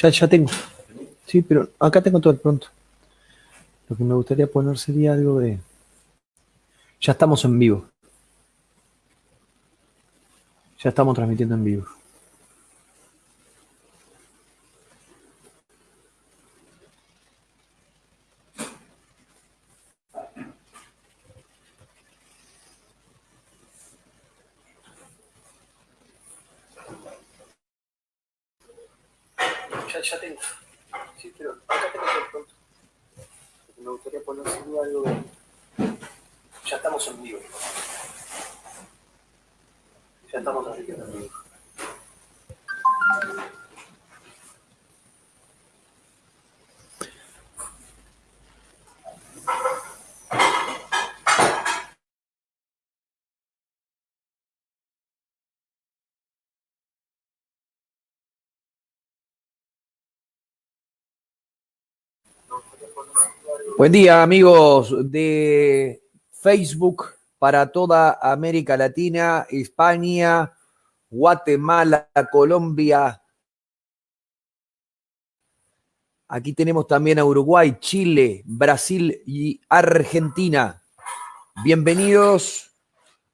Ya, ya tengo. Sí, pero acá tengo todo el pronto. Lo que me gustaría poner sería algo de... Ya estamos en vivo. Ya estamos transmitiendo en vivo. Ya, ya tengo. Sí, pero acá tengo todo el pronto. Lo que me gustaría poner sería algo de... Ya estamos en vivo. Ya estamos transmitiendo en vivo. Buen día, amigos de Facebook para toda América Latina, España, Guatemala, Colombia. Aquí tenemos también a Uruguay, Chile, Brasil y Argentina. Bienvenidos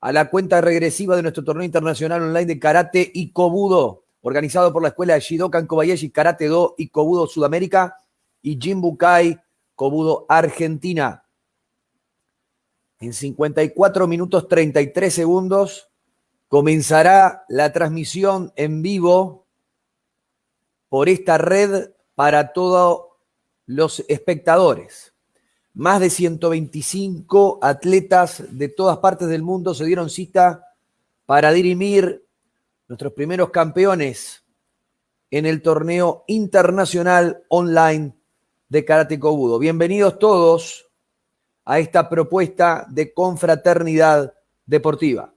a la cuenta regresiva de nuestro torneo internacional online de karate y kobudo, organizado por la escuela de Shidokan Kobayashi Karate Do y Kobudo Sudamérica y Jimbukai Kobudo Argentina. En 54 minutos 33 segundos comenzará la transmisión en vivo por esta red para todos los espectadores. Más de 125 atletas de todas partes del mundo se dieron cita para dirimir nuestros primeros campeones en el torneo internacional online de Karate Kobudo. Bienvenidos todos a esta propuesta de confraternidad deportiva.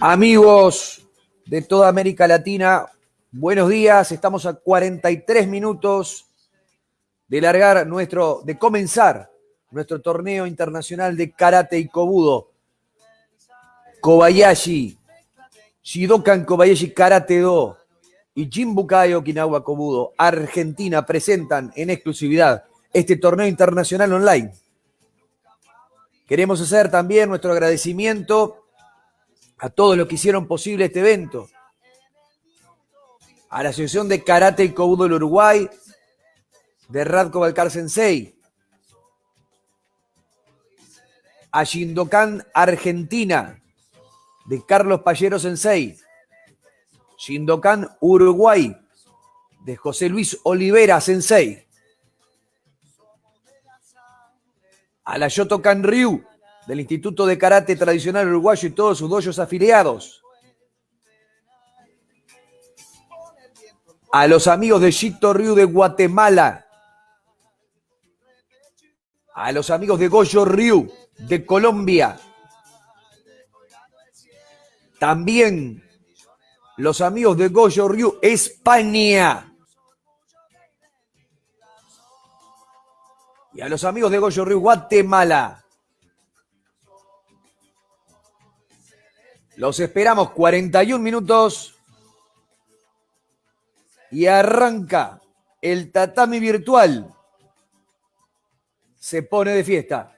Amigos de toda América Latina, buenos días. Estamos a 43 minutos de largar nuestro, de comenzar nuestro torneo internacional de karate y kobudo. Kobayashi, Shidokan Kobayashi Karate Do y Jimbukai Okinawa Kobudo, Argentina, presentan en exclusividad este torneo internacional online. Queremos hacer también nuestro agradecimiento a todos los que hicieron posible este evento, a la Asociación de Karate y Kobudo del Uruguay, de Radko Balcar Sensei, a Shindokan Argentina, de Carlos Pallero Sensei, Shindokan Uruguay, de José Luis Olivera Sensei, a la Yotokan Ryu, del Instituto de Karate Tradicional Uruguayo y todos sus doyos afiliados. A los amigos de Shito Ryu de Guatemala. A los amigos de Goyo Ryu de Colombia. También los amigos de Goyo Ryu España. Y a los amigos de Goyo Ryu Guatemala. Los esperamos 41 minutos y arranca el tatami virtual. Se pone de fiesta.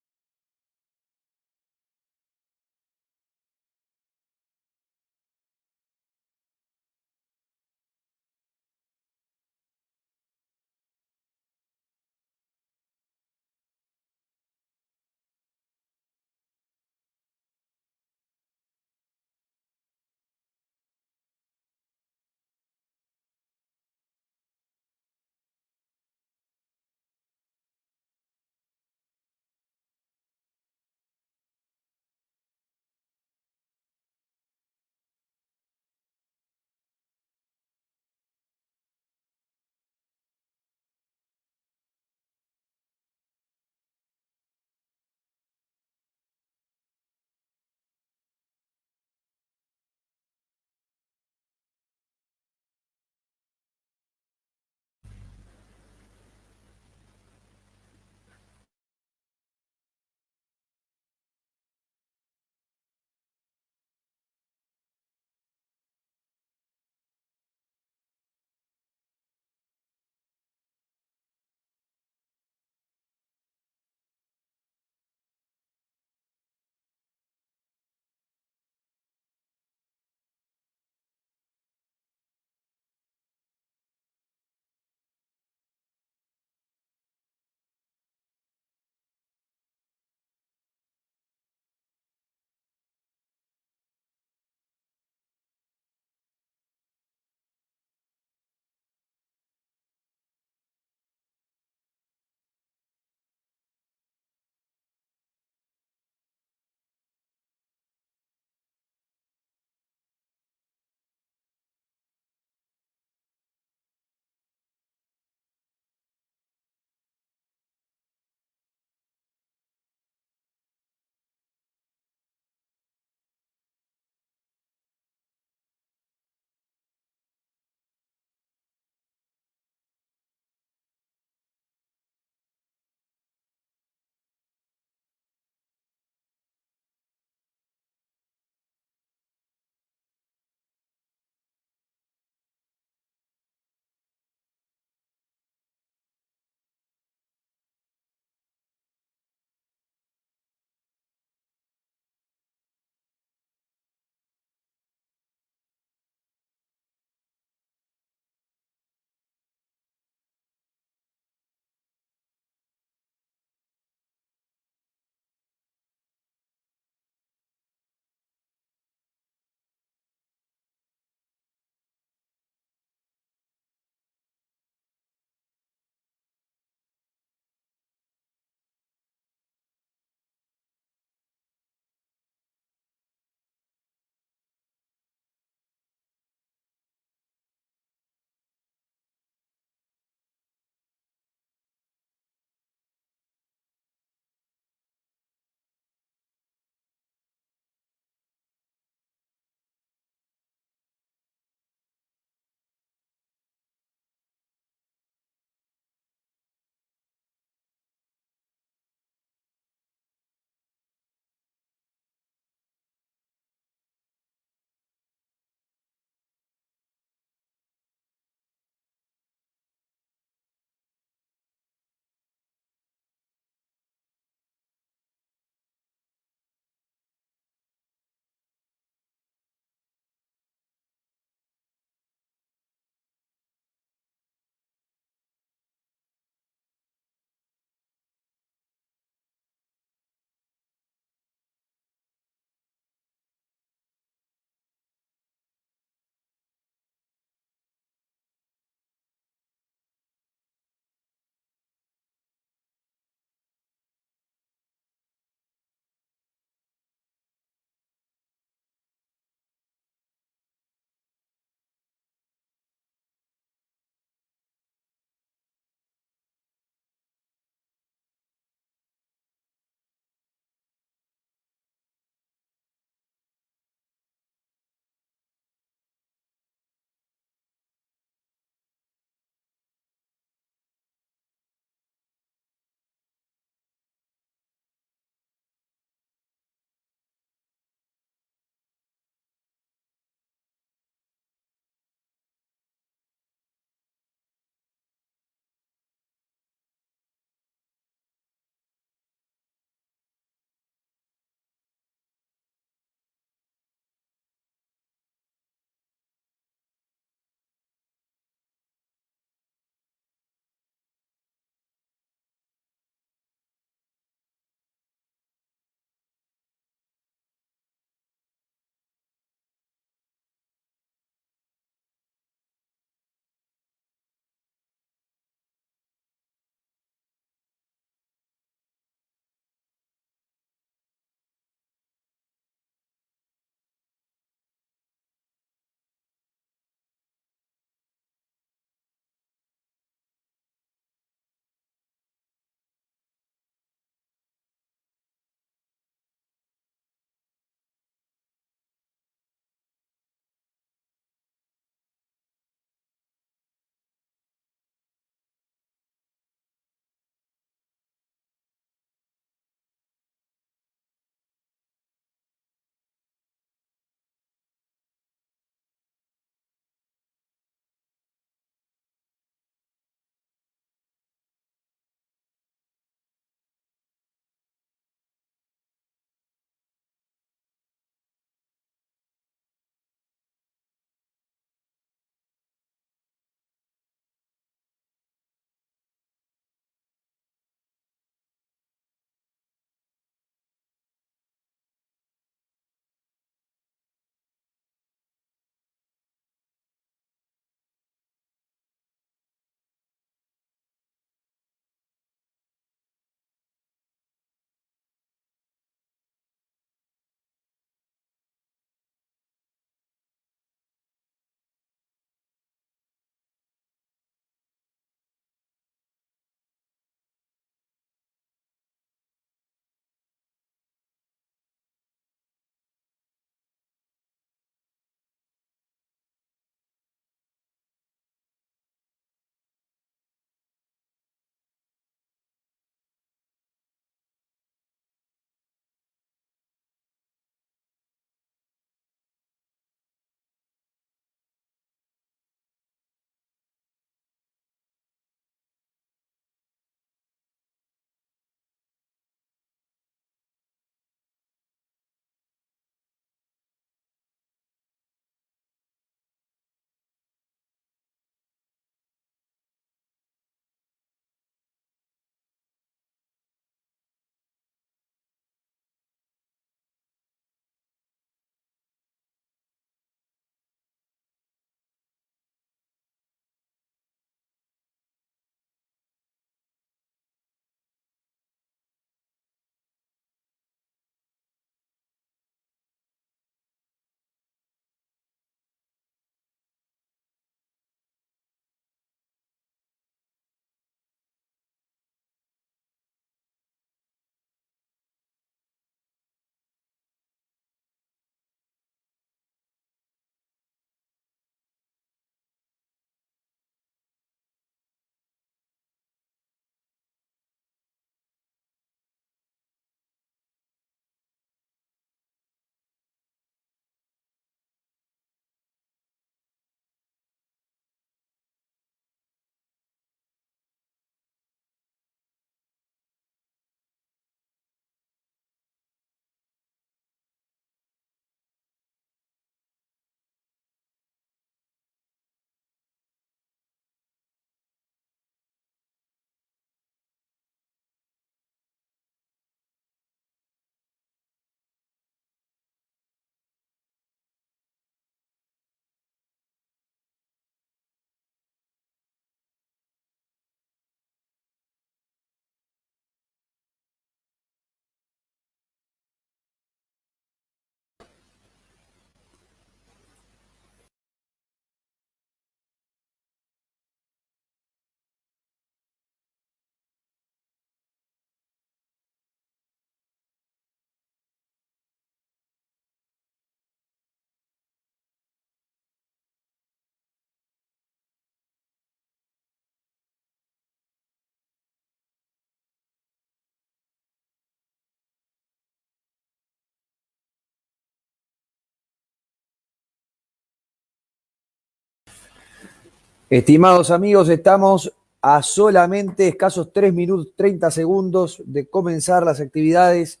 Estimados amigos, estamos a solamente escasos 3 minutos 30 segundos de comenzar las actividades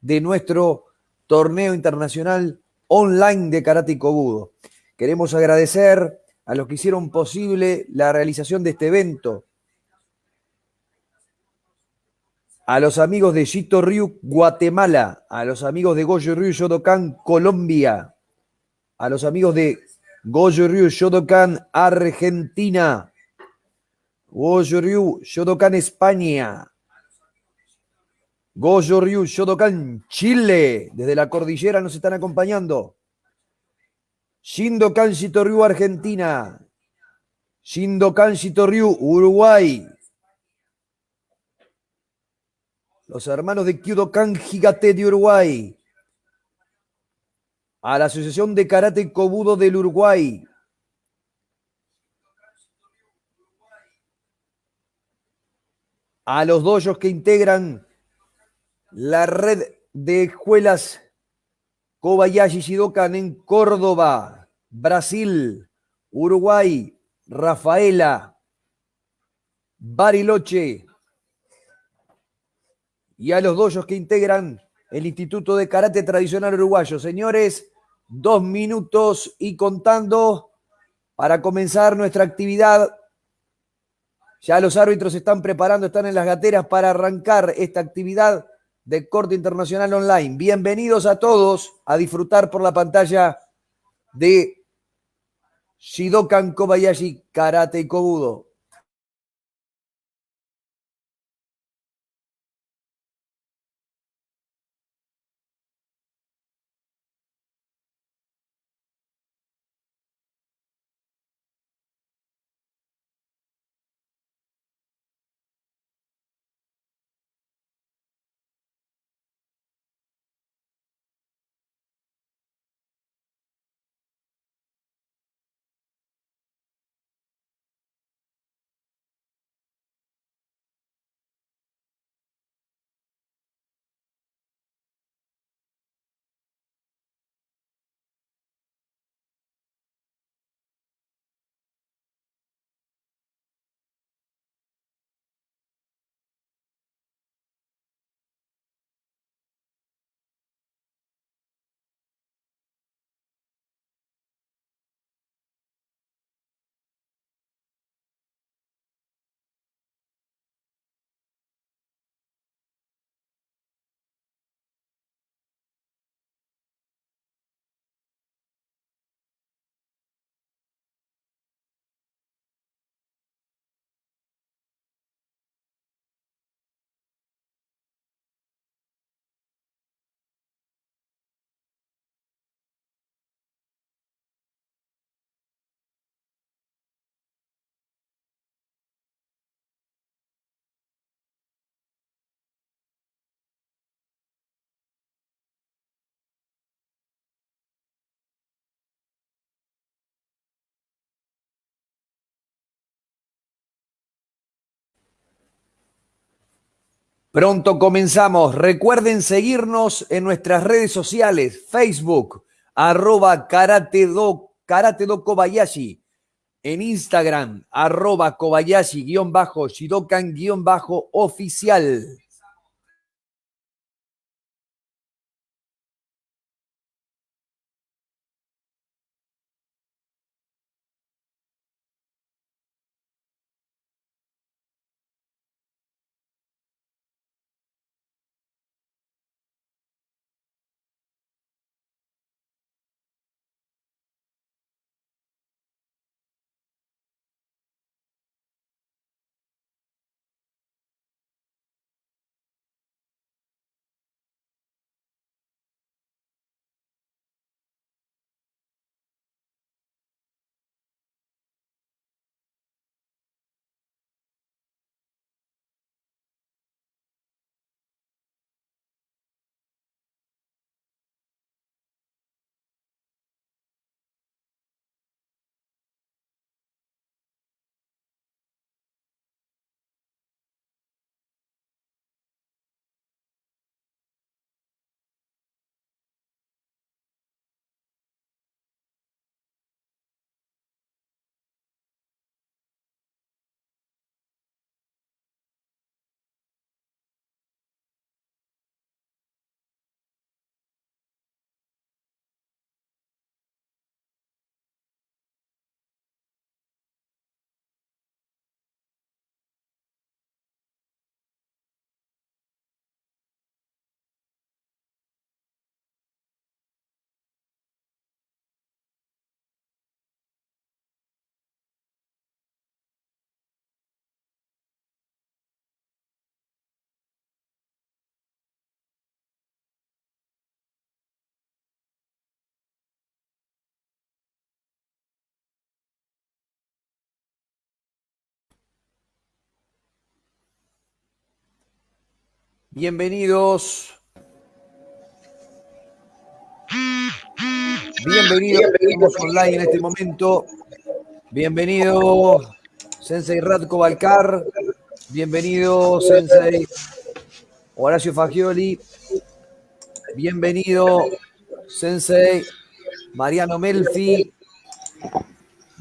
de nuestro torneo internacional online de karate Kobudo. Queremos agradecer a los que hicieron posible la realización de este evento, a los amigos de Chito Ryu, Guatemala, a los amigos de Goyo Ryu Yodokan, Colombia, a los amigos de Goyo Ryu Shodokan Argentina. Goyo Ryu Shodokan España. Goyo Ryu Shodokan Chile. Desde la cordillera nos están acompañando. Shindokan Ryu Argentina. Shindokan Ryu Uruguay. Los hermanos de Kyudokan Gigate de Uruguay a la Asociación de Karate Kobudo del Uruguay. A los doyos que integran la red de escuelas Kobayashi Shidokan en Córdoba, Brasil, Uruguay, Rafaela, Bariloche. Y a los doyos que integran el Instituto de Karate Tradicional Uruguayo. Señores, dos minutos y contando para comenzar nuestra actividad. Ya los árbitros se están preparando, están en las gateras para arrancar esta actividad de corte internacional online. Bienvenidos a todos a disfrutar por la pantalla de Shidokan Kobayashi Karate Kobudo. Pronto comenzamos. Recuerden seguirnos en nuestras redes sociales, Facebook, arroba karate do, Kobayashi, en Instagram, arroba Kobayashi guion bajo, Shidokan guion bajo oficial. Bienvenidos. Bienvenidos, estamos online en este momento. Bienvenido, Sensei Radko Balcar. Bienvenido, Sensei Horacio Fagioli. Bienvenido, Sensei Mariano Melfi.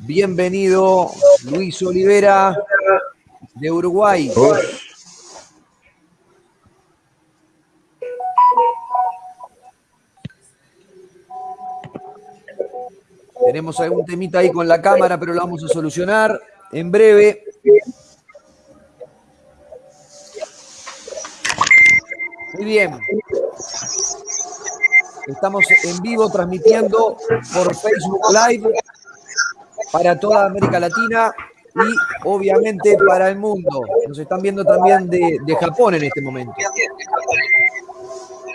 Bienvenido, Luis Olivera, de Uruguay. Tenemos algún temita ahí con la cámara, pero lo vamos a solucionar en breve. Muy bien. Estamos en vivo transmitiendo por Facebook Live para toda América Latina y obviamente para el mundo. Nos están viendo también de, de Japón en este momento.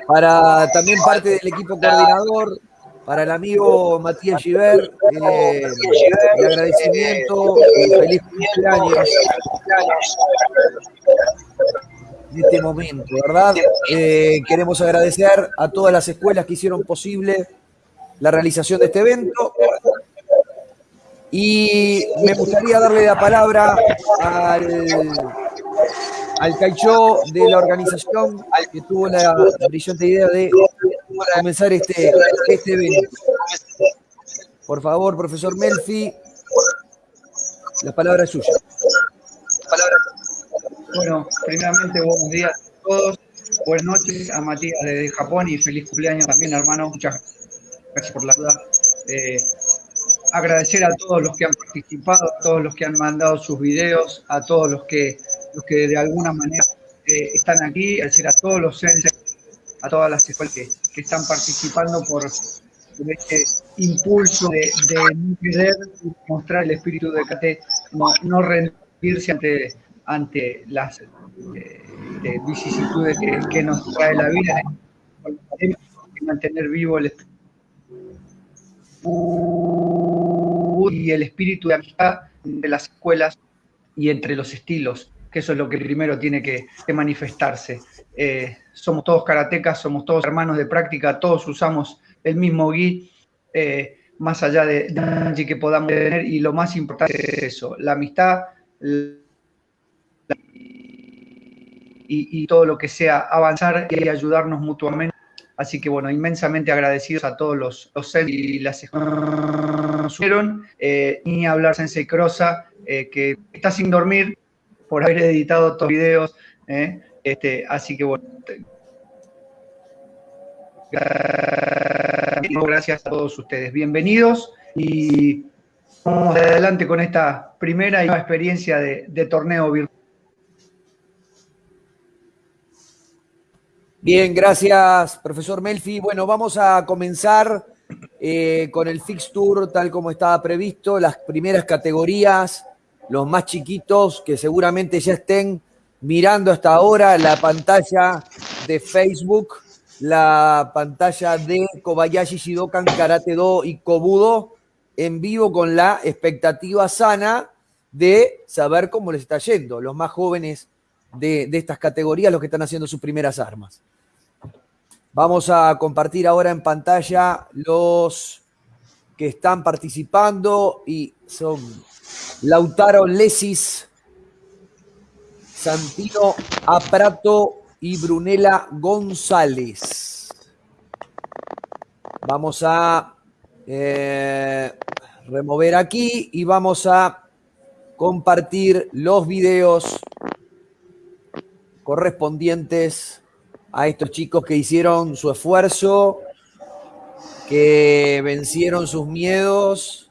Para también parte del equipo coordinador, para el amigo Matías Giver, eh, el agradecimiento y feliz cumpleaños en este momento, ¿verdad? Eh, queremos agradecer a todas las escuelas que hicieron posible la realización de este evento. Y me gustaría darle la palabra al, al de la organización que tuvo la brillante idea de comenzar este, este evento. Por favor, profesor Melfi, la palabra es suya. Bueno, primeramente buenos días a todos, buenas noches a Matías desde Japón y feliz cumpleaños también, hermano. Muchas gracias por la ayuda. Eh, agradecer a todos los que han participado, a todos los que han mandado sus videos, a todos los que, los que de alguna manera eh, están aquí, agradecer a todos los senses, a todas las escuelas que, que están participando por, este impulso de, de no querer mostrar el espíritu de KT, no, no rendirse ante, ante las eh, vicisitudes que, nos trae la vida, mantener vivo el espíritu y el espíritu de amistad de las escuelas y entre los estilos, que eso es lo que primero tiene que, que manifestarse. Eh, somos todos karatecas, somos todos hermanos de práctica, todos usamos el mismo gui, eh, más allá de, de, que podamos tener, y lo más importante es eso, la amistad la, y, y, todo lo que sea avanzar y ayudarnos mutuamente. Así que bueno, inmensamente agradecidos a todos los, los y las eh, ni hablar Sensei Crosa, eh, que está sin dormir por haber editado los videos. Eh, este, así que bueno, gracias a todos ustedes. Bienvenidos y vamos adelante con esta primera y experiencia de, de torneo virtual. Bien, gracias, profesor Melfi. Bueno, vamos a comenzar eh, con el fixture tal como estaba previsto, las primeras categorías, los más chiquitos que seguramente ya estén mirando hasta ahora la pantalla de Facebook, la pantalla de Kobayashi Shidokan Karate Do y Kobudo en vivo con la expectativa sana de saber cómo les está yendo, los más jóvenes de, de estas categorías, los que están haciendo sus primeras armas. Vamos a compartir ahora en pantalla los que están participando y son Lautaro Lesis, Santino Aprato y Brunela González. Vamos a eh, remover aquí y vamos a compartir los videos correspondientes a estos chicos que hicieron su esfuerzo, que vencieron sus miedos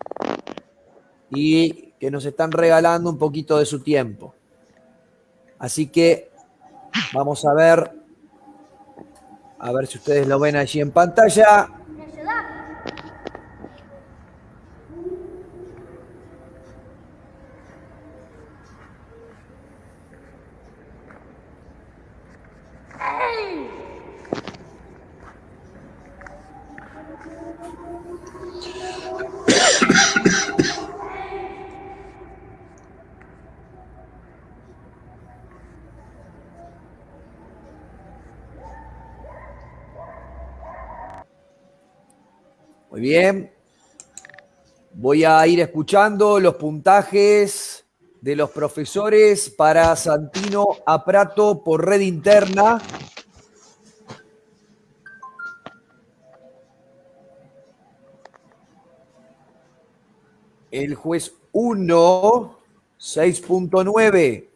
y que nos están regalando un poquito de su tiempo. Así que vamos a ver, a ver si ustedes lo ven allí en pantalla. Bien. Voy a ir escuchando los puntajes de los profesores para Santino Aprato por red interna. El juez 1, 6.9.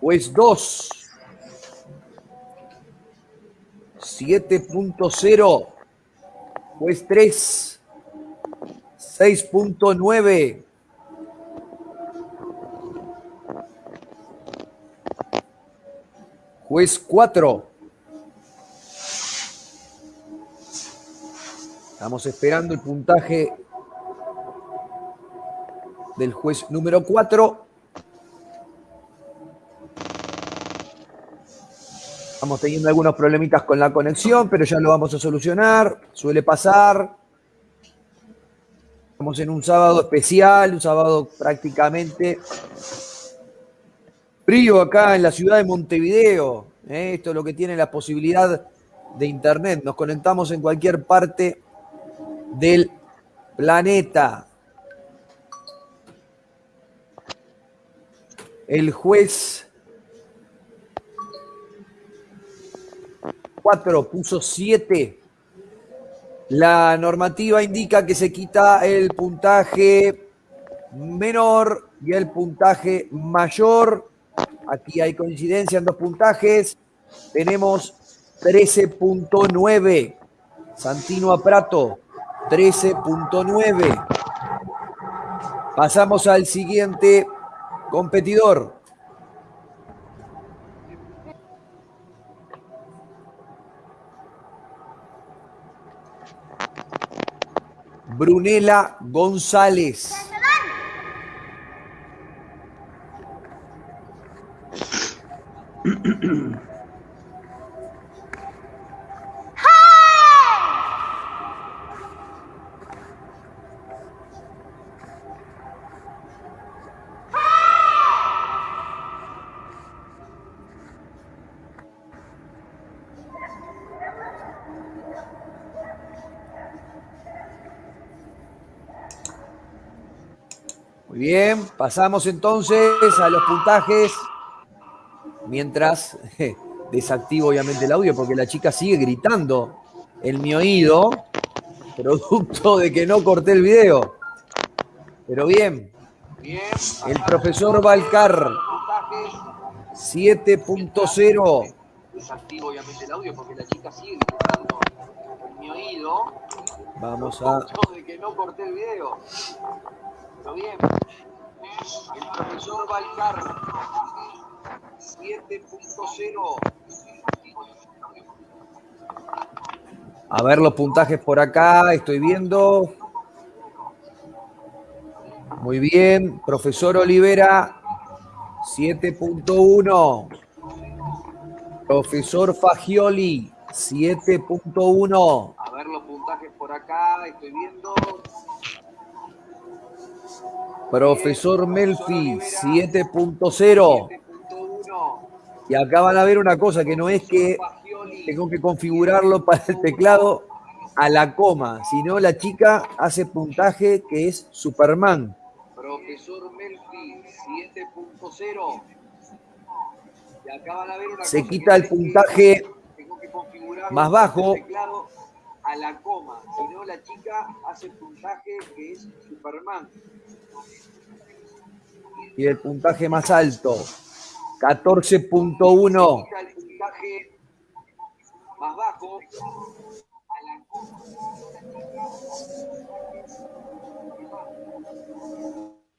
Juez 2, 7.0. Juez 3, 6.9. Juez 4. Estamos esperando el puntaje del juez número 4. Estamos teniendo algunos problemitas con la conexión, pero ya lo vamos a solucionar. Suele pasar. Estamos en un sábado especial, un sábado prácticamente frío acá en la ciudad de Montevideo. ¿eh? Esto es lo que tiene la posibilidad de Internet. Nos conectamos en cualquier parte del planeta. El juez 4 puso 7. La normativa indica que se quita el puntaje menor y el puntaje mayor. Aquí hay coincidencia en dos puntajes. Tenemos 13.9. Santino Aprato, 13.9. Pasamos al siguiente competidor. Brunela González. pasamos entonces a los puntajes. Mientras desactivo obviamente el audio porque la chica sigue gritando en mi oído, producto de que no corté el video. Pero bien, el profesor Valcar, 7.0. Desactivo obviamente el audio porque la chica sigue gritando en mi oído. Vamos a... de que no corté el video. Pero bien, el profesor Valcar, 7.0. A ver los puntajes por acá, estoy viendo. Muy bien, profesor Olivera, 7.1. Profesor Fagioli, 7.1. A ver los puntajes por acá, estoy viendo. Profesor Melfi, 7.0. Y acá van a ver una cosa que no es que tengo que configurarlo para el teclado a la coma, sino la chica hace puntaje que es Superman. Profesor Melfi, 7.0. Y acá van a ver una Se quita el puntaje más bajo. A la coma, sino la chica hace puntaje que es Superman. Y el puntaje más alto, 14.1. más bajo.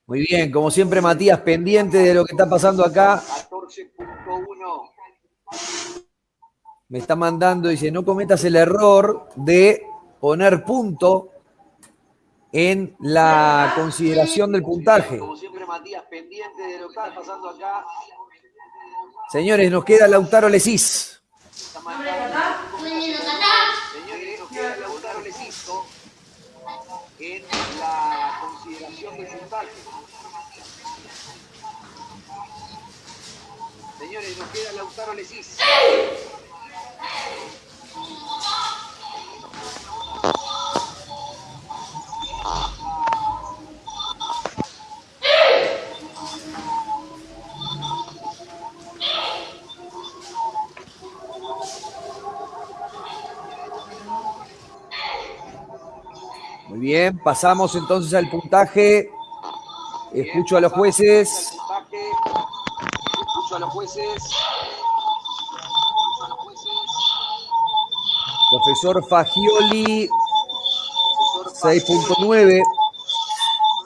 Muy bien, como siempre Matías, pendiente de lo que está pasando acá. 14.1. Me está mandando, dice, no cometas el error de poner punto en la consideración del puntaje. Como siempre, Matías, pendiente de lo que está pasando acá. Señores, nos queda Lautaro Lesís. Señores, nos queda Lautaro Lesís en la consideración del puntaje. Señores, nos queda Lautaro Lesís. Muy bien, pasamos entonces al puntaje. Escucho a los jueces. Profesor Fagioli, 6.9.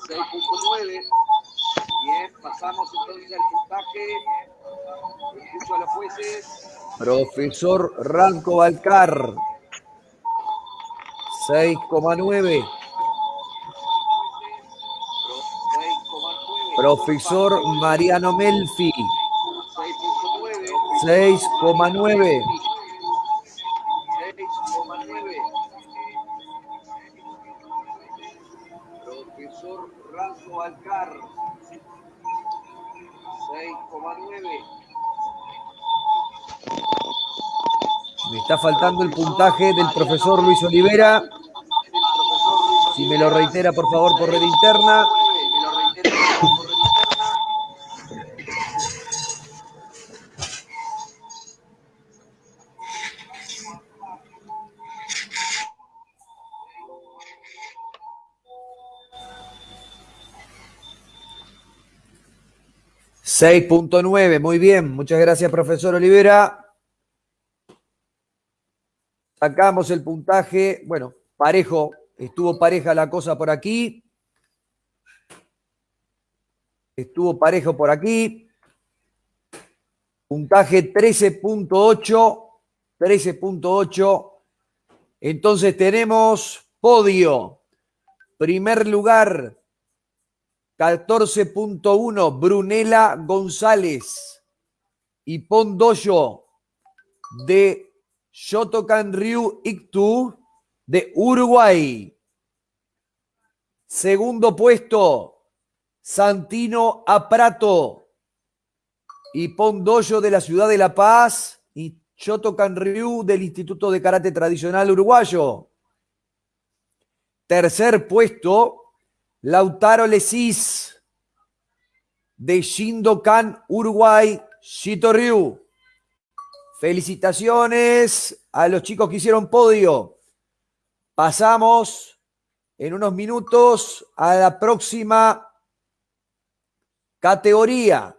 6.9. Bien, pasamos entonces al puntaje. Escucho a los jueces. Profesor Ranco Balcar, 6,9. Profesor Mariano Melfi, 6,9. Faltando el puntaje del profesor Luis Olivera. Si me lo reitera, por favor, por red interna. 6.9, muy bien. Muchas gracias, profesor Olivera. Sacamos el puntaje. Bueno, parejo. Estuvo pareja la cosa por aquí. Estuvo parejo por aquí. Puntaje 13.8. 13.8. Entonces tenemos podio. Primer lugar, 14.1, Brunela González y Pondoyo de Shotokan Ryu Iktu de Uruguay. Segundo puesto, Santino Aprato y Pondoyo de la Ciudad de La Paz y Shotokan Ryu del Instituto de Karate Tradicional Uruguayo. Tercer puesto, Lautaro Lesis de Shindokan, Uruguay, Shito Ryu. Felicitaciones a los chicos que hicieron podio. Pasamos en unos minutos a la próxima categoría.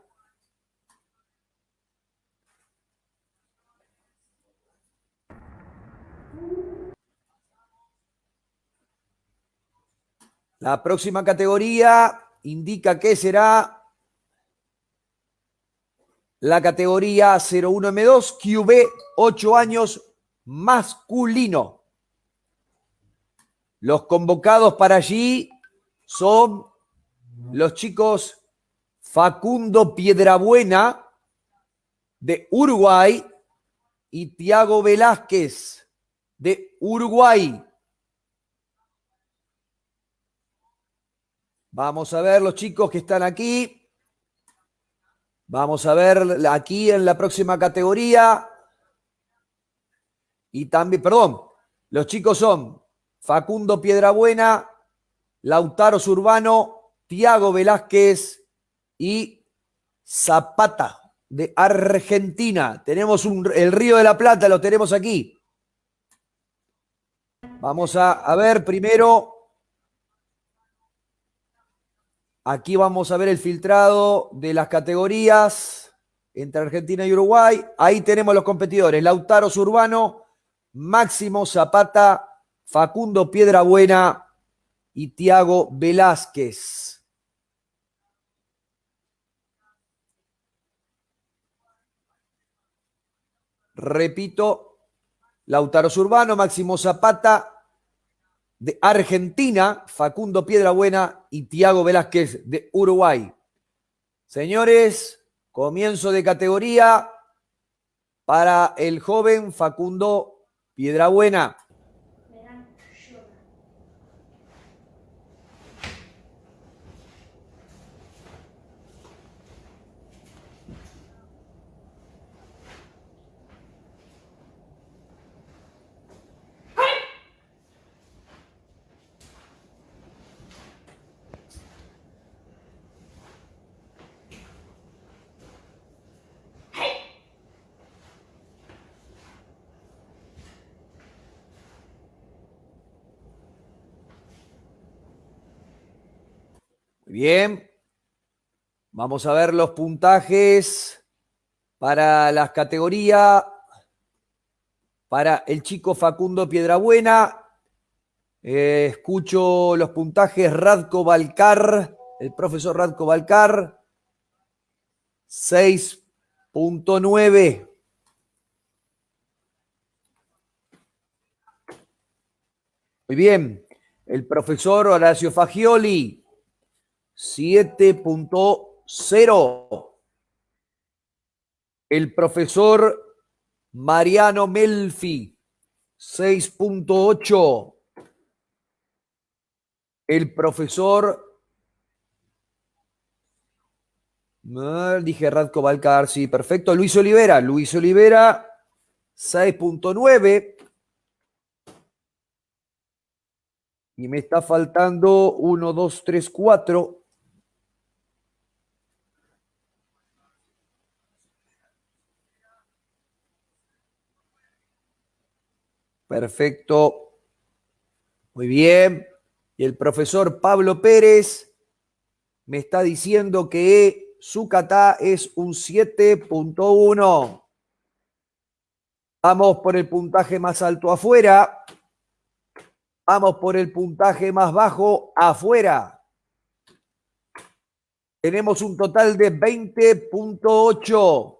La próxima categoría indica que será la categoría 01M2 QB 8 años masculino. Los convocados para allí son los chicos Facundo Piedrabuena de Uruguay y Tiago Velázquez de Uruguay. Vamos a ver los chicos que están aquí. Vamos a ver aquí en la próxima categoría. Y también, perdón, los chicos son Facundo Piedrabuena, Lautaro Zurbano, Tiago Velázquez y Zapata de Argentina. Tenemos el Río de la Plata, lo tenemos aquí. Vamos a, a ver primero Aquí vamos a ver el filtrado de las categorías entre Argentina y Uruguay. Ahí tenemos los competidores. Lautaro Zurbano, Máximo Zapata, Facundo Piedrabuena y Tiago Velázquez. Repito, Lautaro Zurbano, Máximo Zapata, de Argentina, Facundo Piedrabuena y Tiago Velázquez de Uruguay. Señores, comienzo de categoría para el joven Facundo Piedrabuena. Bien. Vamos a ver los puntajes para las categorías. Para el chico Facundo Piedrabuena. Eh, escucho los puntajes Radko Balcar, el profesor Radko Balcar. 6.9. Muy bien. El profesor Horacio Fagioli, 7.0. El profesor Mariano Melfi, 6.8. El profesor, dije Radko Balcar, sí, perfecto. Luis Olivera, Luis Olivera, 6.9. Y me está faltando 1, 2, 3, 4. Perfecto. Muy bien. Y el profesor Pablo Pérez me está diciendo que su kata es un 7.1. Vamos por el puntaje más alto afuera. Vamos por el puntaje más bajo afuera. Tenemos un total de 20.8.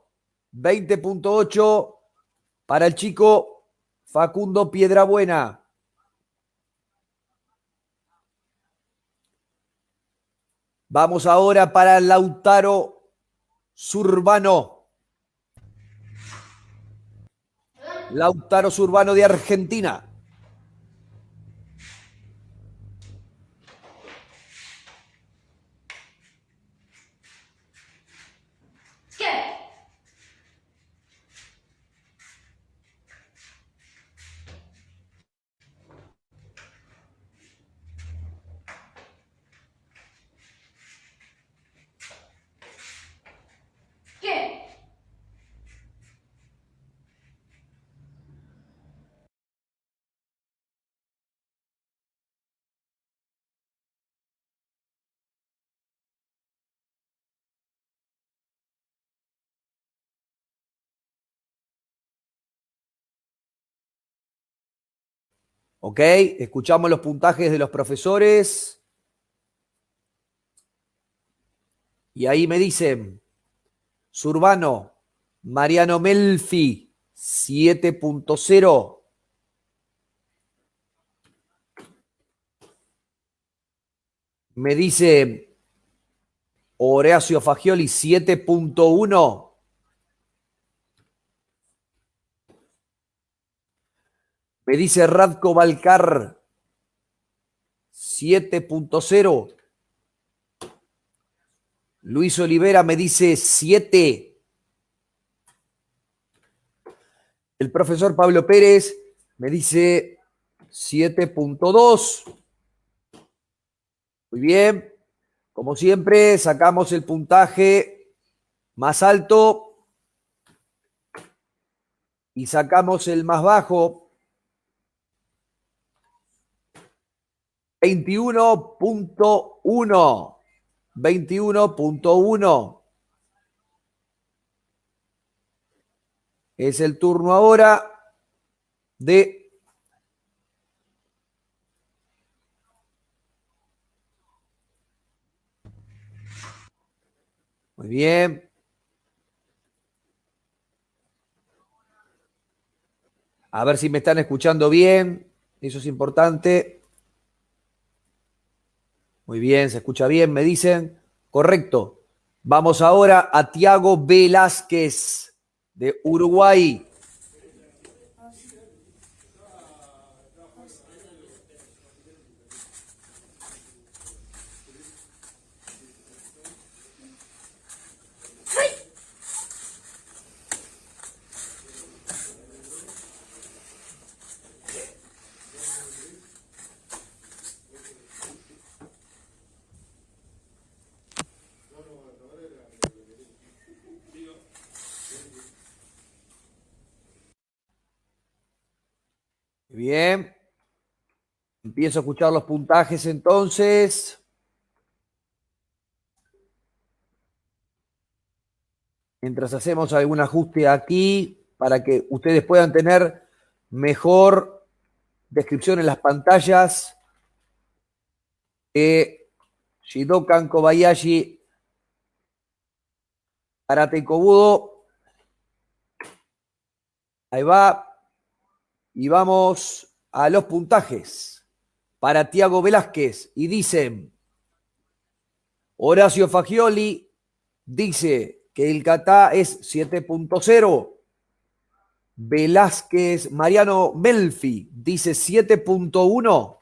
20.8 para el chico Facundo Piedrabuena. Vamos ahora para Lautaro Surbano. Lautaro Surbano de Argentina. ¿Ok? Escuchamos los puntajes de los profesores. Y ahí me dicen, Surbano, Mariano Melfi, 7.0. Me dice Horacio Fagioli, 7.1. Me dice Radko Balcar 7.0. Luis Olivera me dice 7. El profesor Pablo Pérez me dice 7.2. Muy bien. Como siempre, sacamos el puntaje más alto y sacamos el más bajo 21.1. 21.1. Es el turno ahora de Muy bien. A ver si me están escuchando bien. Eso es importante. Muy bien, se escucha bien, me dicen. Correcto. Vamos ahora a Tiago Velázquez de Uruguay. bien. Empiezo a escuchar los puntajes entonces. Mientras hacemos algún ajuste aquí para que ustedes puedan tener mejor descripción en las pantallas eh, Shidokan Kobayashi Karate Kobudo. Ahí va. Y vamos a los puntajes para Tiago Velázquez. Y dicen, Horacio Fagioli dice que el Catá es 7.0. Velázquez Mariano Melfi dice 7.1.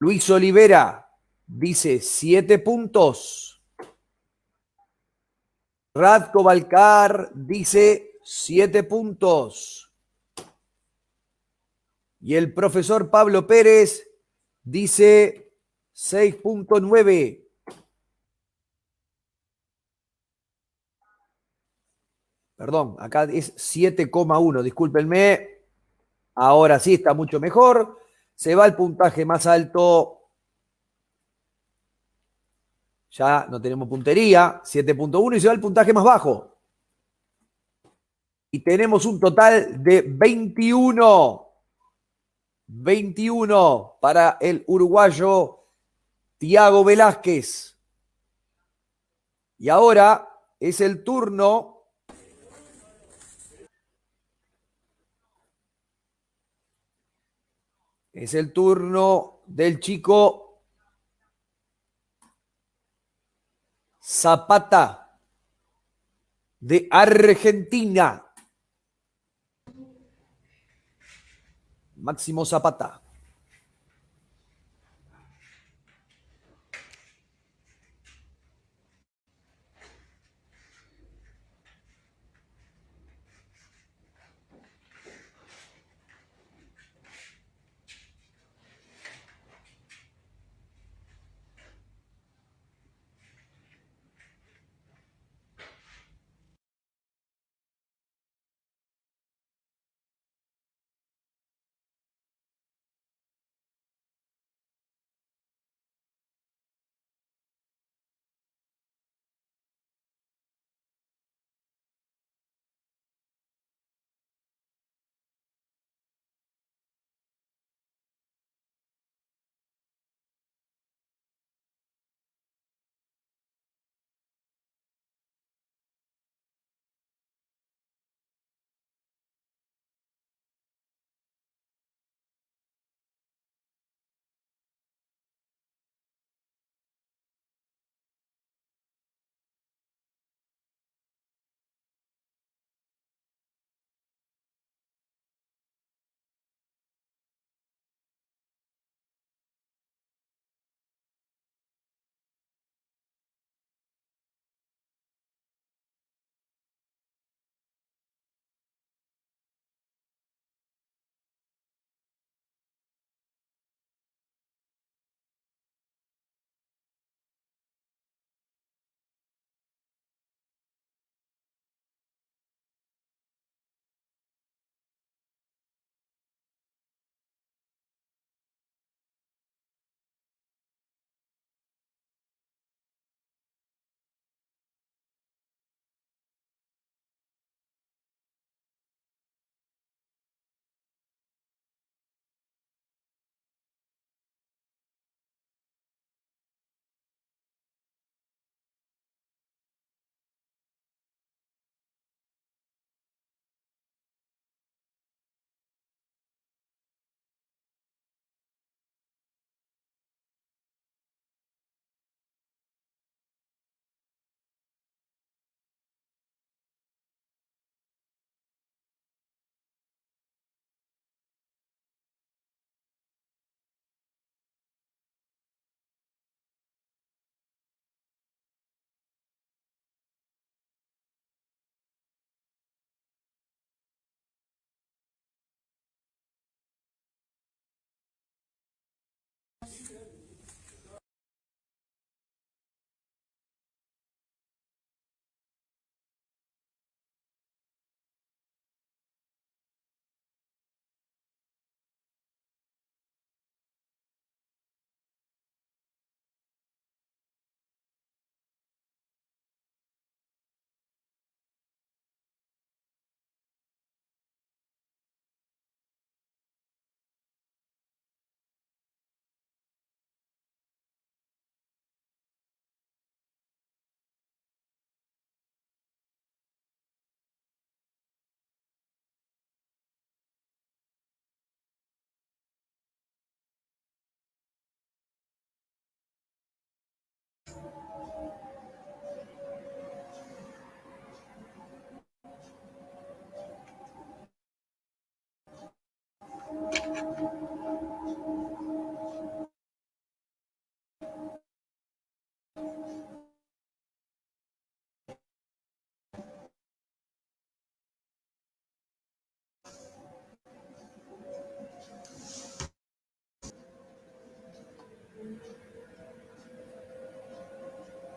Luis Olivera dice 7 puntos. Radko Balcar dice 7 puntos. Y el profesor Pablo Pérez dice 6.9. Perdón, acá es 7,1, discúlpenme. Ahora sí está mucho mejor. Se va el puntaje más alto. Ya no tenemos puntería, 7.1 y se va el puntaje más bajo. Y tenemos un total de 21. 21 para el uruguayo Tiago Velázquez. Y ahora es el turno Es el turno del chico Zapata de Argentina. Máximo Zapata.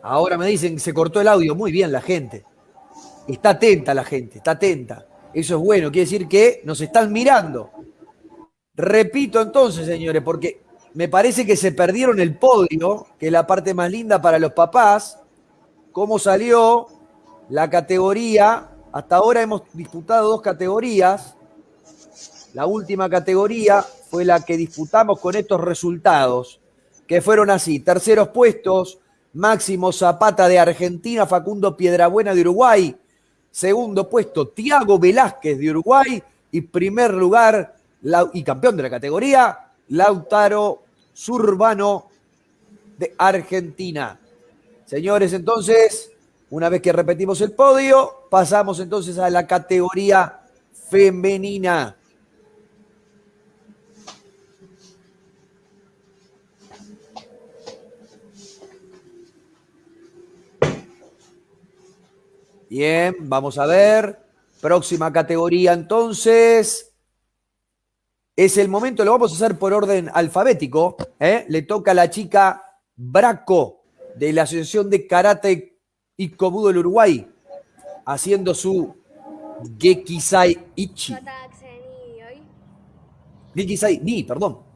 Ahora me dicen que se cortó el audio. Muy bien la gente. Está atenta la gente, está atenta. Eso es bueno, quiere decir que nos están mirando. Repito entonces, señores, porque me parece que se perdieron el podio, que es la parte más linda para los papás. ¿Cómo salió la categoría? Hasta ahora hemos disputado dos categorías. La última categoría fue la que disputamos con estos resultados, que fueron así. Terceros puestos, Máximo Zapata de Argentina, Facundo Piedrabuena de Uruguay. Segundo puesto, Tiago Velázquez de Uruguay. Y primer lugar, y campeón de la categoría, Lautaro Zurbano de Argentina. Señores, entonces, una vez que repetimos el podio, pasamos entonces a la categoría femenina. Bien, vamos a ver. Próxima categoría entonces. Es el momento, lo vamos a hacer por orden alfabético. ¿eh? Le toca a la chica Braco de la Asociación de Karate y Kobudo del Uruguay, haciendo su Gekisai Ichi. Gekisai Ni, perdón.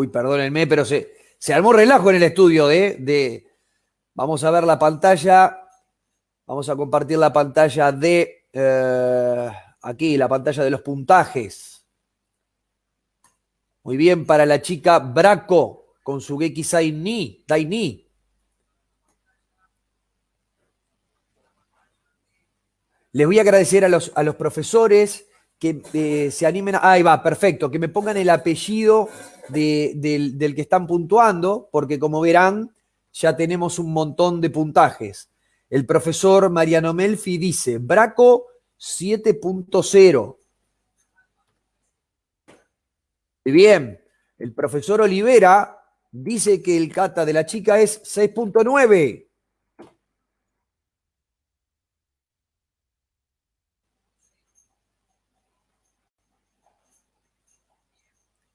Uy, perdónenme, pero se, se armó relajo en el estudio de, de, Vamos a ver la pantalla. Vamos a compartir la pantalla de... Eh, aquí, la pantalla de los puntajes. Muy bien para la chica Braco con su Geki Ni, Daini. Les voy a agradecer a los, a los profesores que eh, se animen. A, ahí va, perfecto. Que me pongan el apellido del, que están puntuando, porque como verán, ya tenemos un montón de puntajes. El profesor Mariano Melfi dice, Braco 7.0. Bien, el profesor Olivera dice que el cata de la chica es 6.9.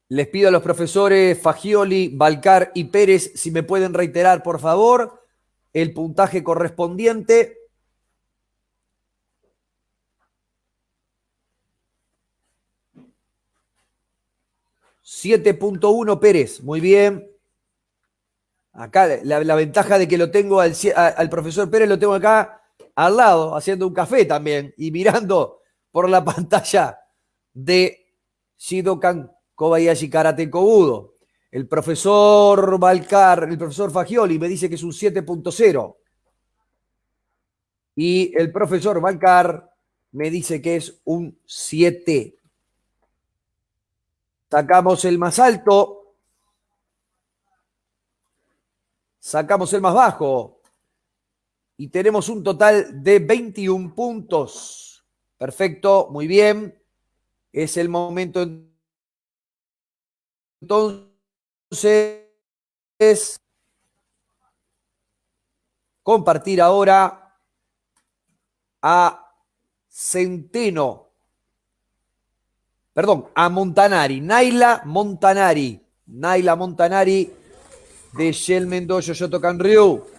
Les pido a los profesores Fagioli, Balcar y Pérez si me pueden reiterar, por favor, el puntaje correspondiente. ...7.1 Pérez, muy bien. Acá la, ventaja de que lo tengo al, profesor Pérez, lo tengo acá al lado, haciendo un café también y mirando por la pantalla de Shidokan Kobayashi Karate Kobudo. El profesor Balcar, el profesor Fagioli me dice que es un 7.0. Y el profesor Balcar me dice que es un 7. Sacamos el más alto. Sacamos el más bajo. Y tenemos un total de 21 puntos. Perfecto, muy bien. Es el momento entonces, compartir ahora a Centeno, perdón, a Montanari, Naila Montanari, Naila Montanari de Shell Mendoza, Yotocan Ryu.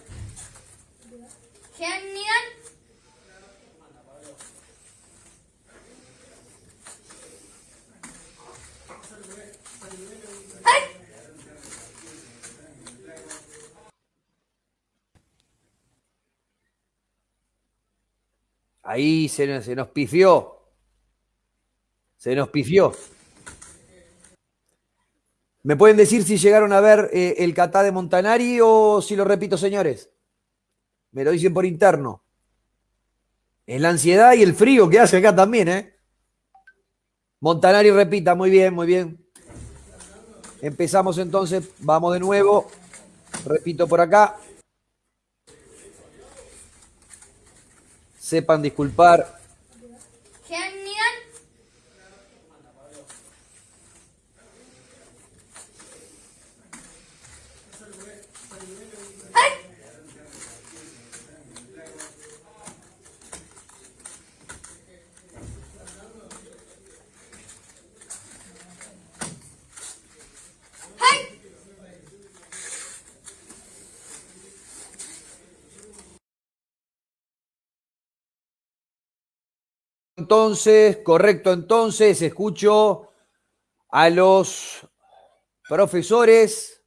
Ahí se, se nos pifió. Se nos pifió. ¿Me pueden decir si llegaron a ver eh, el catá de Montanari o si lo repito, señores? Me lo dicen por interno. Es la ansiedad y el frío que hace acá también, ¿eh? Montanari repita, muy bien, muy bien. Empezamos entonces, vamos de nuevo. Repito por acá. Sepan disculpar. Entonces, correcto, entonces escucho a los profesores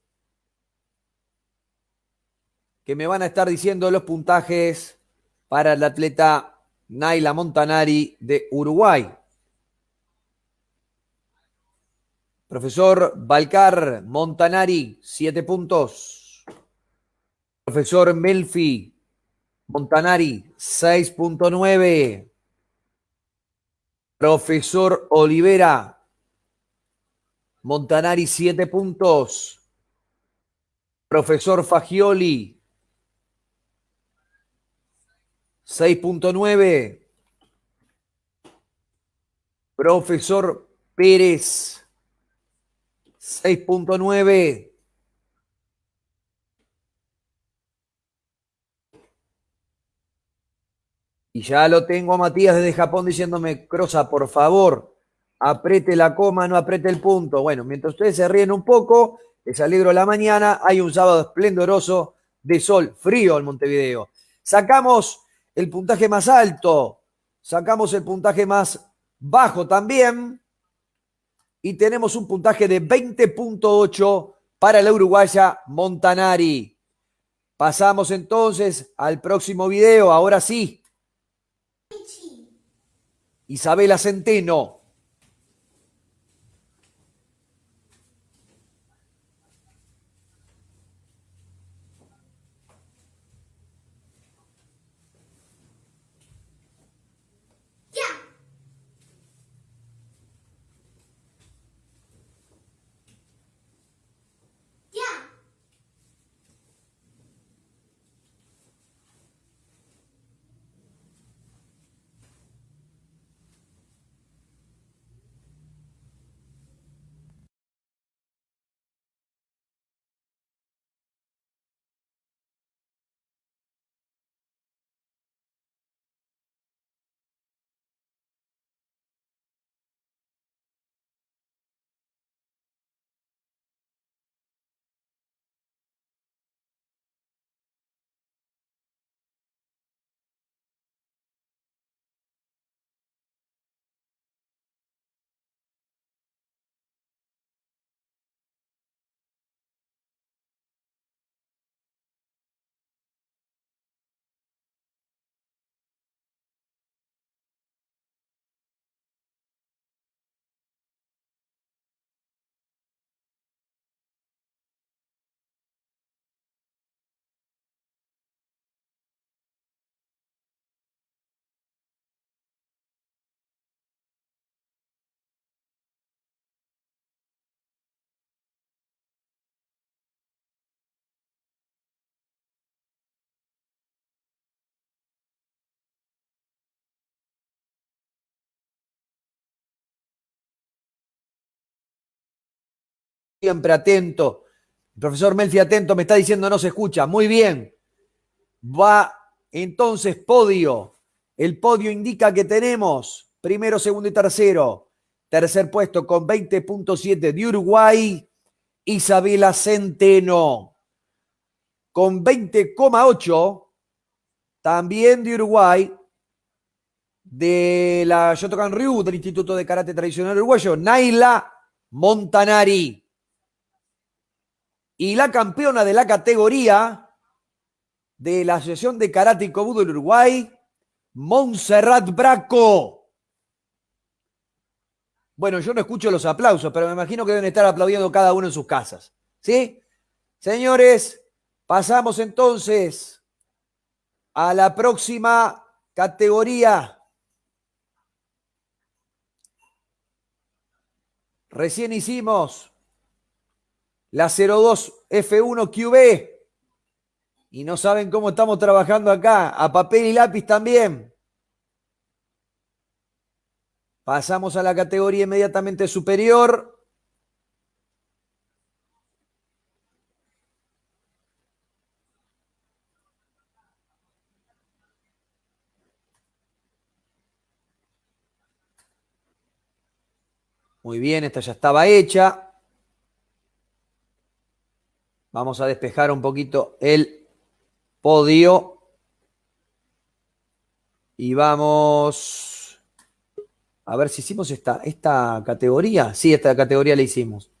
que me van a estar diciendo los puntajes para el atleta Naila Montanari de Uruguay. Profesor Balcar Montanari, siete puntos. Profesor Melfi Montanari, 6.9. Profesor Olivera. Montanari, siete puntos. Profesor Fagioli. 6.9. Profesor Pérez. 6.9. Y ya lo tengo a Matías desde Japón diciéndome, Crosa, por favor, apriete la coma, no apriete el punto. Bueno, mientras ustedes se ríen un poco, les alegro la mañana, hay un sábado esplendoroso de sol, frío en Montevideo. Sacamos el puntaje más alto, sacamos el puntaje más bajo también y tenemos un puntaje de 20.8 para la uruguaya Montanari. Pasamos entonces al próximo video, ahora sí. Isabela Centeno. Siempre atento. El profesor Melfi atento me está diciendo no se escucha. Muy bien. Va entonces podio. El podio indica que tenemos primero, segundo y tercero. Tercer puesto con 20.7 de Uruguay, Isabela Centeno. Con 20,8 también de Uruguay, de la Shotokan Ryu, del Instituto de Karate Tradicional Uruguayo, Naila Montanari. Y la campeona de la categoría de la Asociación de Karate y Kobudo del Uruguay, Montserrat Braco. Bueno, yo no escucho los aplausos, pero me imagino que deben estar aplaudiendo cada uno en sus casas. ¿Sí? Señores, pasamos entonces a la próxima categoría. Recién hicimos la 02 F1 QB. Y no saben cómo estamos trabajando acá. A papel y lápiz también. Pasamos a la categoría inmediatamente superior. Muy bien, esta ya estaba hecha. Vamos a despejar un poquito el podio. Y vamos a ver si hicimos esta, esta categoría. Sí, esta categoría la hicimos.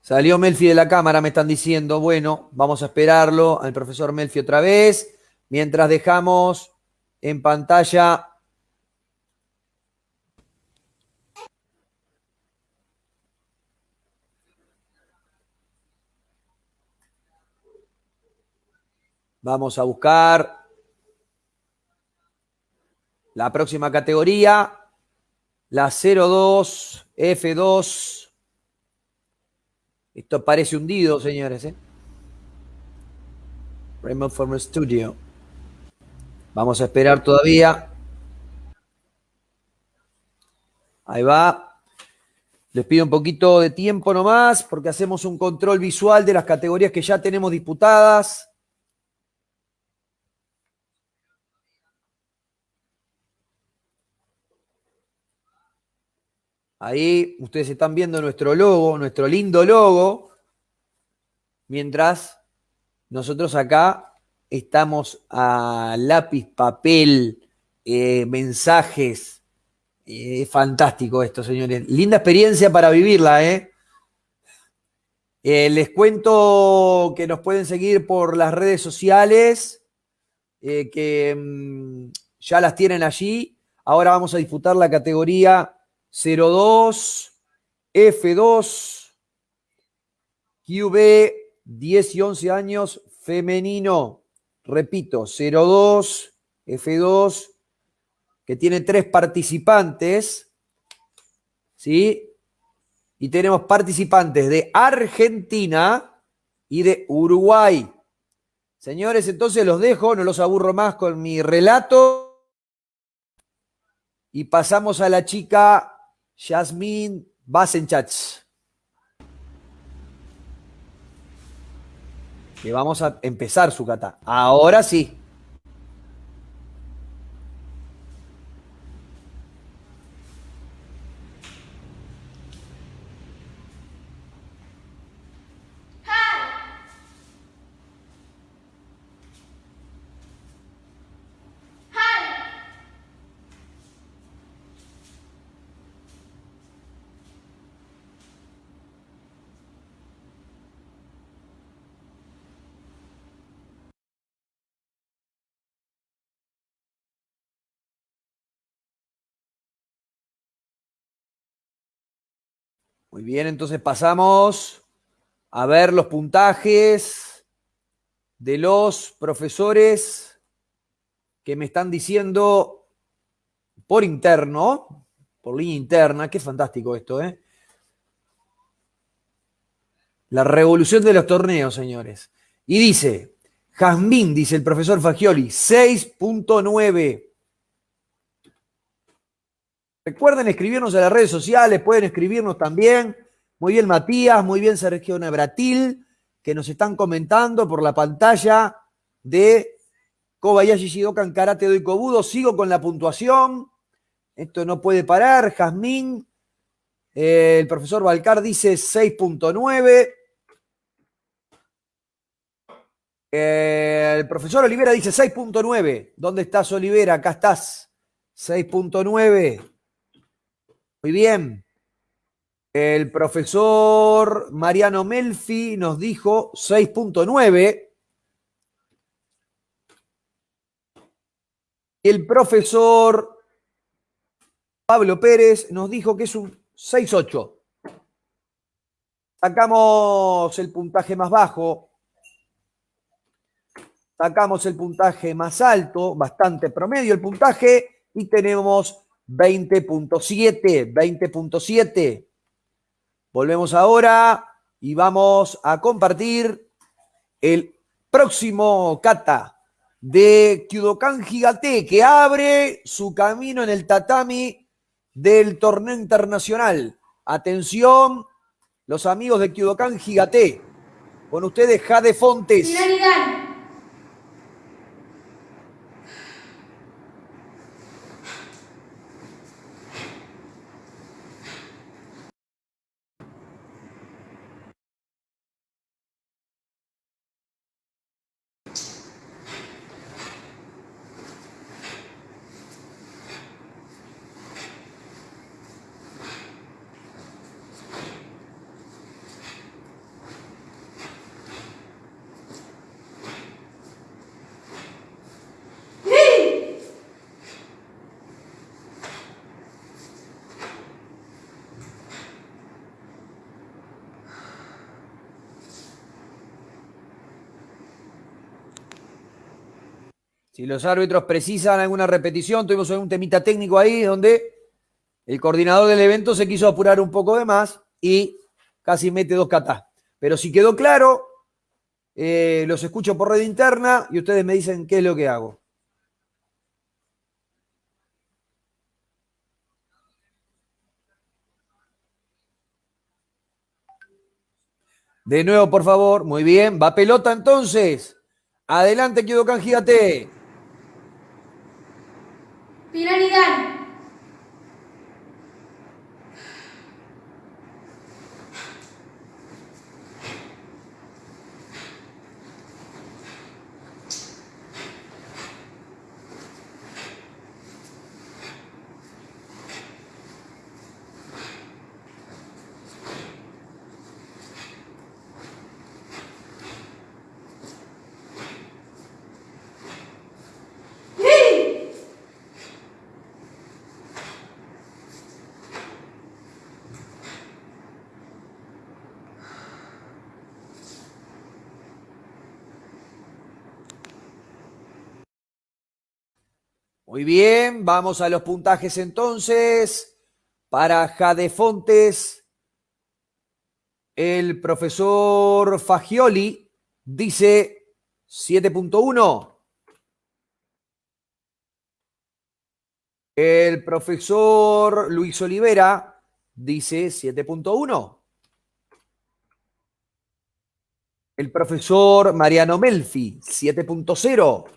Salió Melfi de la cámara, me están diciendo. Bueno, vamos a esperarlo al profesor Melfi otra vez. Mientras dejamos en pantalla Vamos a buscar la próxima categoría, la 02 F2. Esto parece hundido, señores. ¿eh? Raymond Former Studio. Vamos a esperar todavía. Ahí va. Les pido un poquito de tiempo nomás porque hacemos un control visual de las categorías que ya tenemos disputadas. Ahí ustedes están viendo nuestro logo, nuestro lindo logo, mientras nosotros acá estamos a lápiz, papel, eh, mensajes. Eh, es fantástico esto, señores. Linda experiencia para vivirla, ¿eh? les cuento que nos pueden seguir por las redes sociales, que mm, ya las tienen allí. Ahora vamos a disputar la categoría 02, F2, QB, 10 y 11 años, femenino. Repito, 02, F2, que tiene tres participantes. ¿Sí? Y tenemos participantes de Argentina y de Uruguay. Señores, entonces los dejo, no los aburro más con mi relato. Y pasamos a la chica Jasmine Basenchach. Que vamos a empezar su cata. Ahora sí. Muy bien, entonces pasamos a ver los puntajes de los profesores que me están diciendo por interno, por línea interna, qué fantástico esto, ¿eh? La revolución de los torneos, señores. Y dice, Jazmín, dice el profesor Fagioli, 6.9. Recuerden escribirnos en las redes sociales, pueden escribirnos también. Muy bien, Matías, muy bien, Sergio Nebratil, que nos están comentando por la pantalla de Kobayashi Shidokan Karate Doy Kobudo. Sigo con la puntuación. Esto no puede parar. Jazmín, eh, el profesor Balcar dice 6.9. Eh, el profesor Olivera dice 6.9. ¿Dónde estás, Olivera? Acá estás. 6.9. Muy bien. El profesor Mariano Melfi nos dijo 6.9. El profesor Pablo Pérez nos dijo que es un 6.8. Sacamos el puntaje más bajo. Sacamos el puntaje más alto, bastante promedio el puntaje, y tenemos 20.7, 20.7. Volvemos ahora y vamos a compartir el próximo kata de Kyudokan Gigate, que abre su camino en el tatami del torneo internacional. Atención, los amigos de Kyudokan Gigate. Con ustedes, Jade Fontes. Si los árbitros precisan alguna repetición, tuvimos un temita técnico ahí donde el coordinador del evento se quiso apurar un poco de más y casi mete dos catas. Pero si quedó claro, eh, los escucho por red interna y ustedes me dicen qué es lo que hago. De nuevo, por favor. Muy bien. Va pelota entonces. Adelante, Kido Canjíate. Finalidad. Muy bien, vamos a los puntajes entonces. Para Jade Fontes, el profesor Fagioli dice 7.1. El profesor Luis Olivera dice 7.1. El profesor Mariano Melfi, 7.0.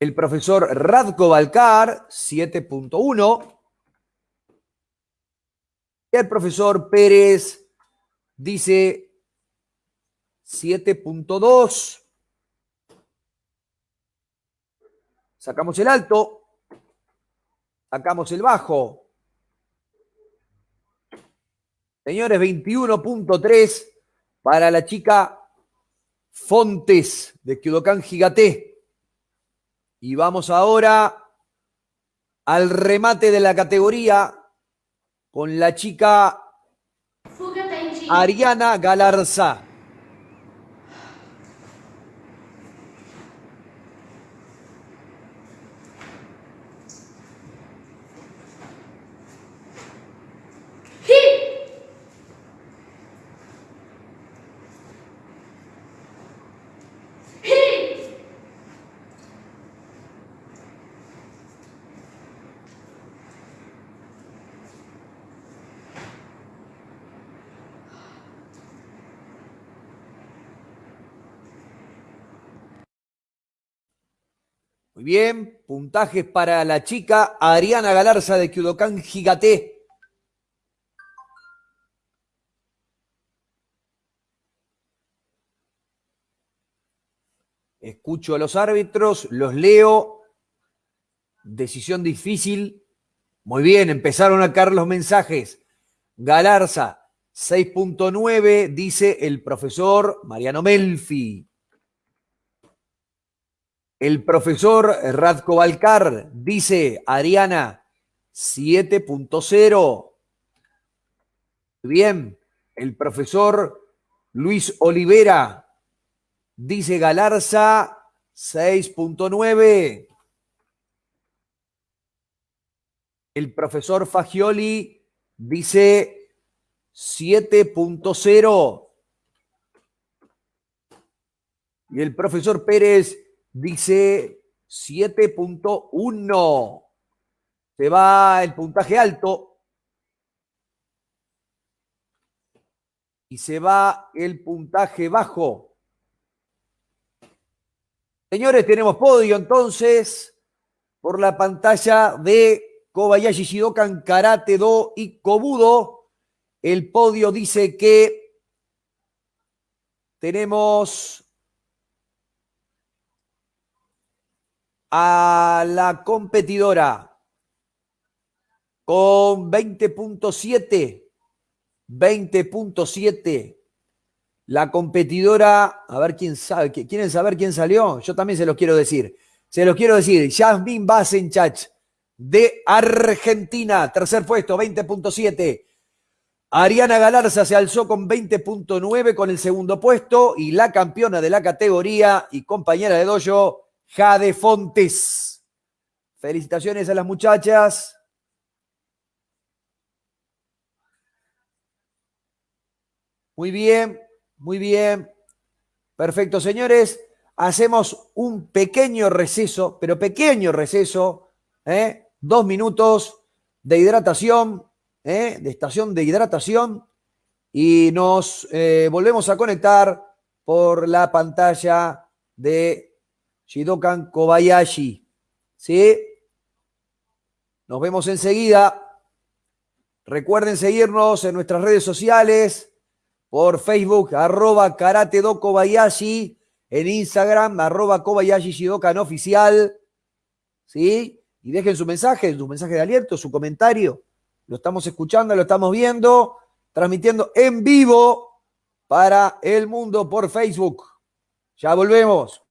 El profesor Radko Balcar, 7.1. Y el profesor Pérez dice 7.2. Sacamos el alto. Sacamos el bajo. Señores, 21.3 para la chica Fontes de Kyudokan Gigate. Y vamos ahora al remate de la categoría con la chica Ariana Galarza. Bien, puntajes para la chica Ariana Galarza de Kyudokan Gigate. Escucho a los árbitros, los leo. Decisión difícil. Muy bien, empezaron a caer los mensajes. Galarza, 6.9, dice el profesor Mariano Melfi. El profesor Radko Balcar dice, Ariana, 7.0. Bien, el profesor Luis Olivera dice Galarza 6.9. El profesor Fagioli dice 7.0. Y el profesor Pérez dice 7.1. Se va el puntaje alto. Y se va el puntaje bajo. Señores, tenemos podio entonces por la pantalla de Kobayashi Shidokan Karate Do y Kobudo. El podio dice que tenemos a la competidora con 20.7. 20.7. La competidora, a ver quién sabe, ¿quieren saber quién salió? Yo también se los quiero decir. Se los quiero decir. Jasmine Basenchach de Argentina, tercer puesto, 20.7. Ariana Galarza se alzó con 20.9 con el segundo puesto y la campeona de la categoría y compañera de dojo, Jade Fontes. Felicitaciones a las muchachas. Muy bien, muy bien. Perfecto, señores. Hacemos un pequeño receso, pero pequeño receso, ¿eh? dos minutos de hidratación, ¿eh? de estación de hidratación, y nos eh, volvemos a conectar por la pantalla de Shidokan Kobayashi. ¿Sí? Nos vemos enseguida. Recuerden seguirnos en nuestras redes sociales por Facebook, arroba Karate Do Kobayashi, en Instagram, arroba Kobayashi Shidokan Oficial, ¿sí? Y dejen su mensaje, su mensaje de aliento, su comentario. Lo estamos escuchando, lo estamos viendo, transmitiendo en vivo para el mundo por Facebook. Ya volvemos.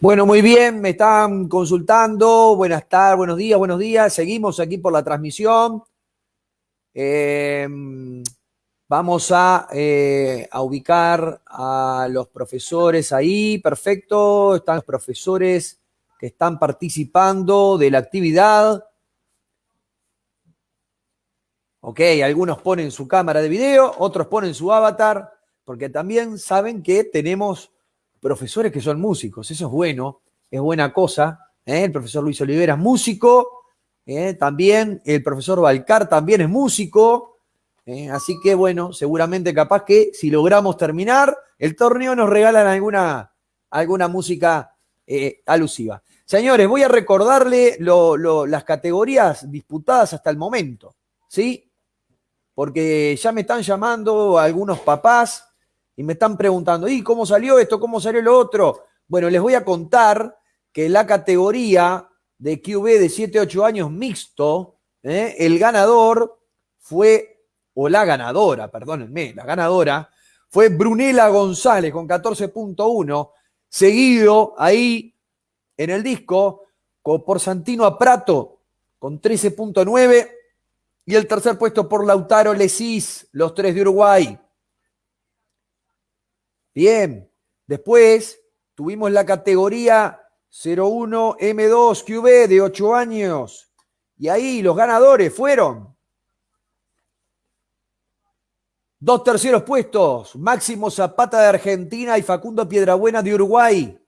Bueno, muy bien, me están consultando. Buenas tardes, buenos días, buenos días. Seguimos aquí por la transmisión. Em, vamos a, eh, a, ubicar a los profesores ahí. Perfecto. Están los profesores que están participando de la actividad. Ok, algunos ponen su cámara de video, otros ponen su avatar, porque también saben que tenemos profesores que son músicos. Eso es bueno, es buena cosa. ¿eh? El profesor Luis Olivera es músico, ¿eh? también el profesor Balcar también es músico. ¿eh? Así que bueno, seguramente capaz que si logramos terminar el torneo nos regalan alguna, alguna música alusiva. Señores, voy a recordarle las categorías disputadas hasta el momento, ¿sí? Porque ya me están llamando algunos papás y me están preguntando, ¿y cómo salió esto? ¿Cómo salió lo otro? Bueno, les voy a contar que la categoría de QB de 7-8 años mixto, ¿eh? el ganador fue, o la ganadora, perdónenme, la ganadora fue Brunela González con 14.1, seguido ahí en el disco por Santino Aprato con 13.9 y el tercer puesto por Lautaro Lesis, los tres de Uruguay, Bien, después tuvimos la categoría 01 M2 QB de 8 años. Y ahí los ganadores fueron dos terceros puestos, Máximo Zapata de Argentina y Facundo Piedrabuena de Uruguay.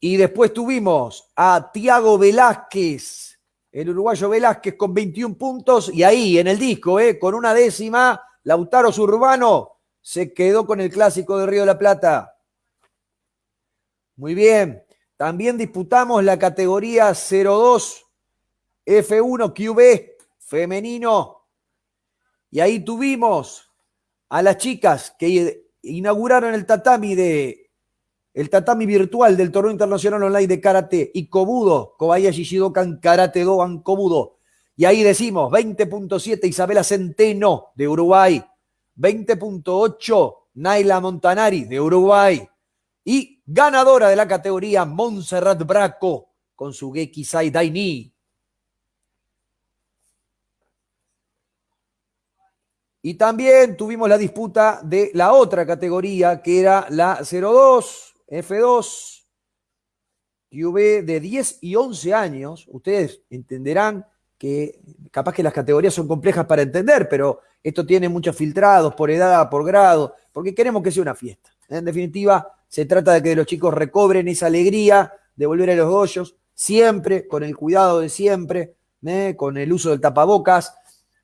Y después tuvimos a Tiago Velázquez, el uruguayo Velázquez con 21 puntos. Y ahí en el disco, eh, con una décima, Lautaro Urbano se quedó con el clásico de Río de la Plata. Muy bien. También disputamos la categoría 02 F1 QB femenino. Y ahí tuvimos a las chicas que inauguraron el tatami de el tatami virtual del torneo internacional online de karate y Kobudo, Kobayashi Shidokan Karate Doan Kobudo. Y ahí decimos 20.7 Isabela Centeno de Uruguay, 20.8 Naila Montanari de Uruguay y ganadora de la categoría Montserrat Braco con su Gekisai Daini. Y también tuvimos la disputa de la otra categoría que era la 02 F2 QB de 10 y 11 años. Ustedes entenderán que capaz que las categorías son complejas para entender, pero esto tiene muchos filtrados por edad, por grado, porque queremos que sea una fiesta. En definitiva, se trata de que los chicos recobren esa alegría de volver a los hoyos, siempre con el cuidado de siempre, ¿eh? con el uso del tapabocas,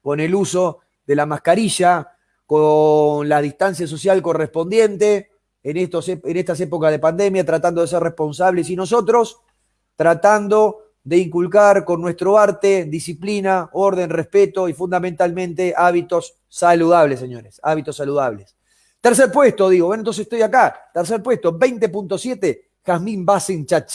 con el uso de la mascarilla, con la distancia social correspondiente en, estos, en estas épocas de pandemia, tratando de ser responsables y nosotros tratando de inculcar con nuestro arte disciplina, orden, respeto y fundamentalmente hábitos saludables, señores, hábitos saludables. Tercer puesto, digo, bueno, entonces estoy acá. Tercer puesto, 20.7, Jazmín Basenchach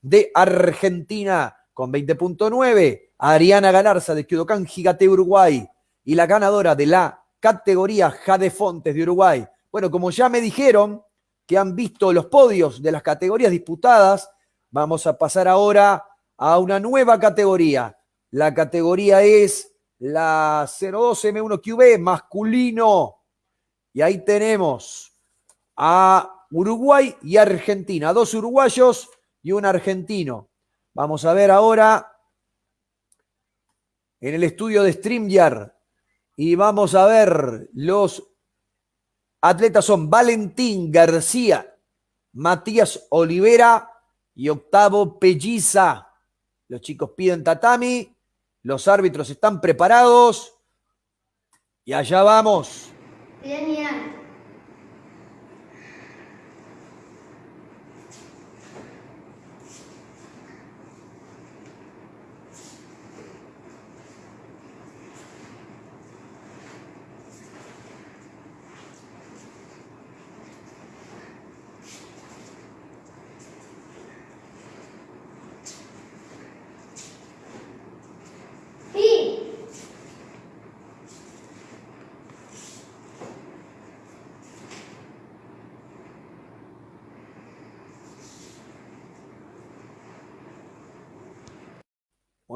de Argentina con 20.9, Ariana Galarza de Kyodokan Gigate Uruguay y la ganadora de la categoría Jade Fontes de Uruguay. Bueno, como ya me dijeron que han visto los podios de las categorías disputadas, vamos a pasar ahora a una nueva categoría. La categoría es la 02M1QB masculino. Y ahí tenemos a Uruguay y Argentina. Dos uruguayos y un argentino. Vamos a ver ahora en el estudio de StreamYard. Y vamos a ver los atletas son Valentín García, Matías Olivera y Octavo Pelliza. Los chicos piden tatami, los árbitros están preparados y allá vamos.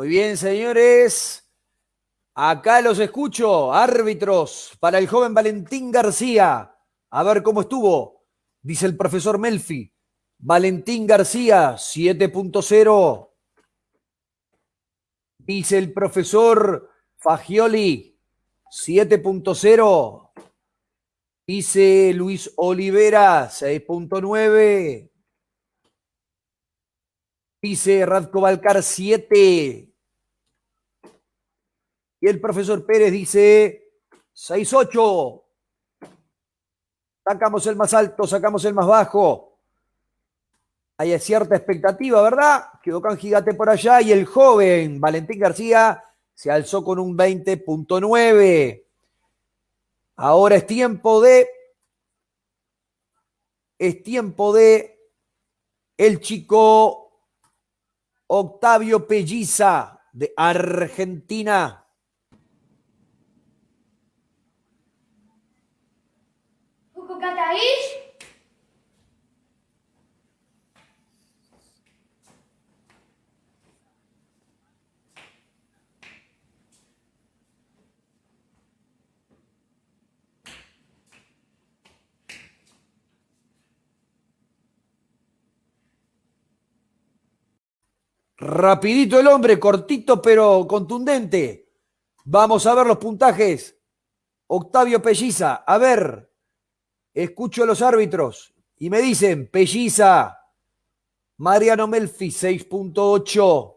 Bien, señores. Acá los escucho. Árbitros para el joven Valentín García. A ver cómo estuvo. Dice el profesor Melfi. Valentín García, 7.0. Dice el profesor Fagioli, 7.0. Dice Luis Olivera, 6.9. Dice Radko Balcar, 7. Y el profesor Pérez dice 6-8. Sacamos el más alto, sacamos el más bajo. Hay cierta expectativa, ¿verdad? Quedó Gigante por allá y el joven Valentín García se alzó con un 20.9. Ahora es tiempo de. Es tiempo de el chico Octavio Pelliza de Argentina. Rapidito el hombre, cortito pero contundente. Vamos a ver los puntajes. Octavio Pelliza, a ver, escucho a los árbitros y me dicen, Pelliza, Mariano Melfi, 6.8.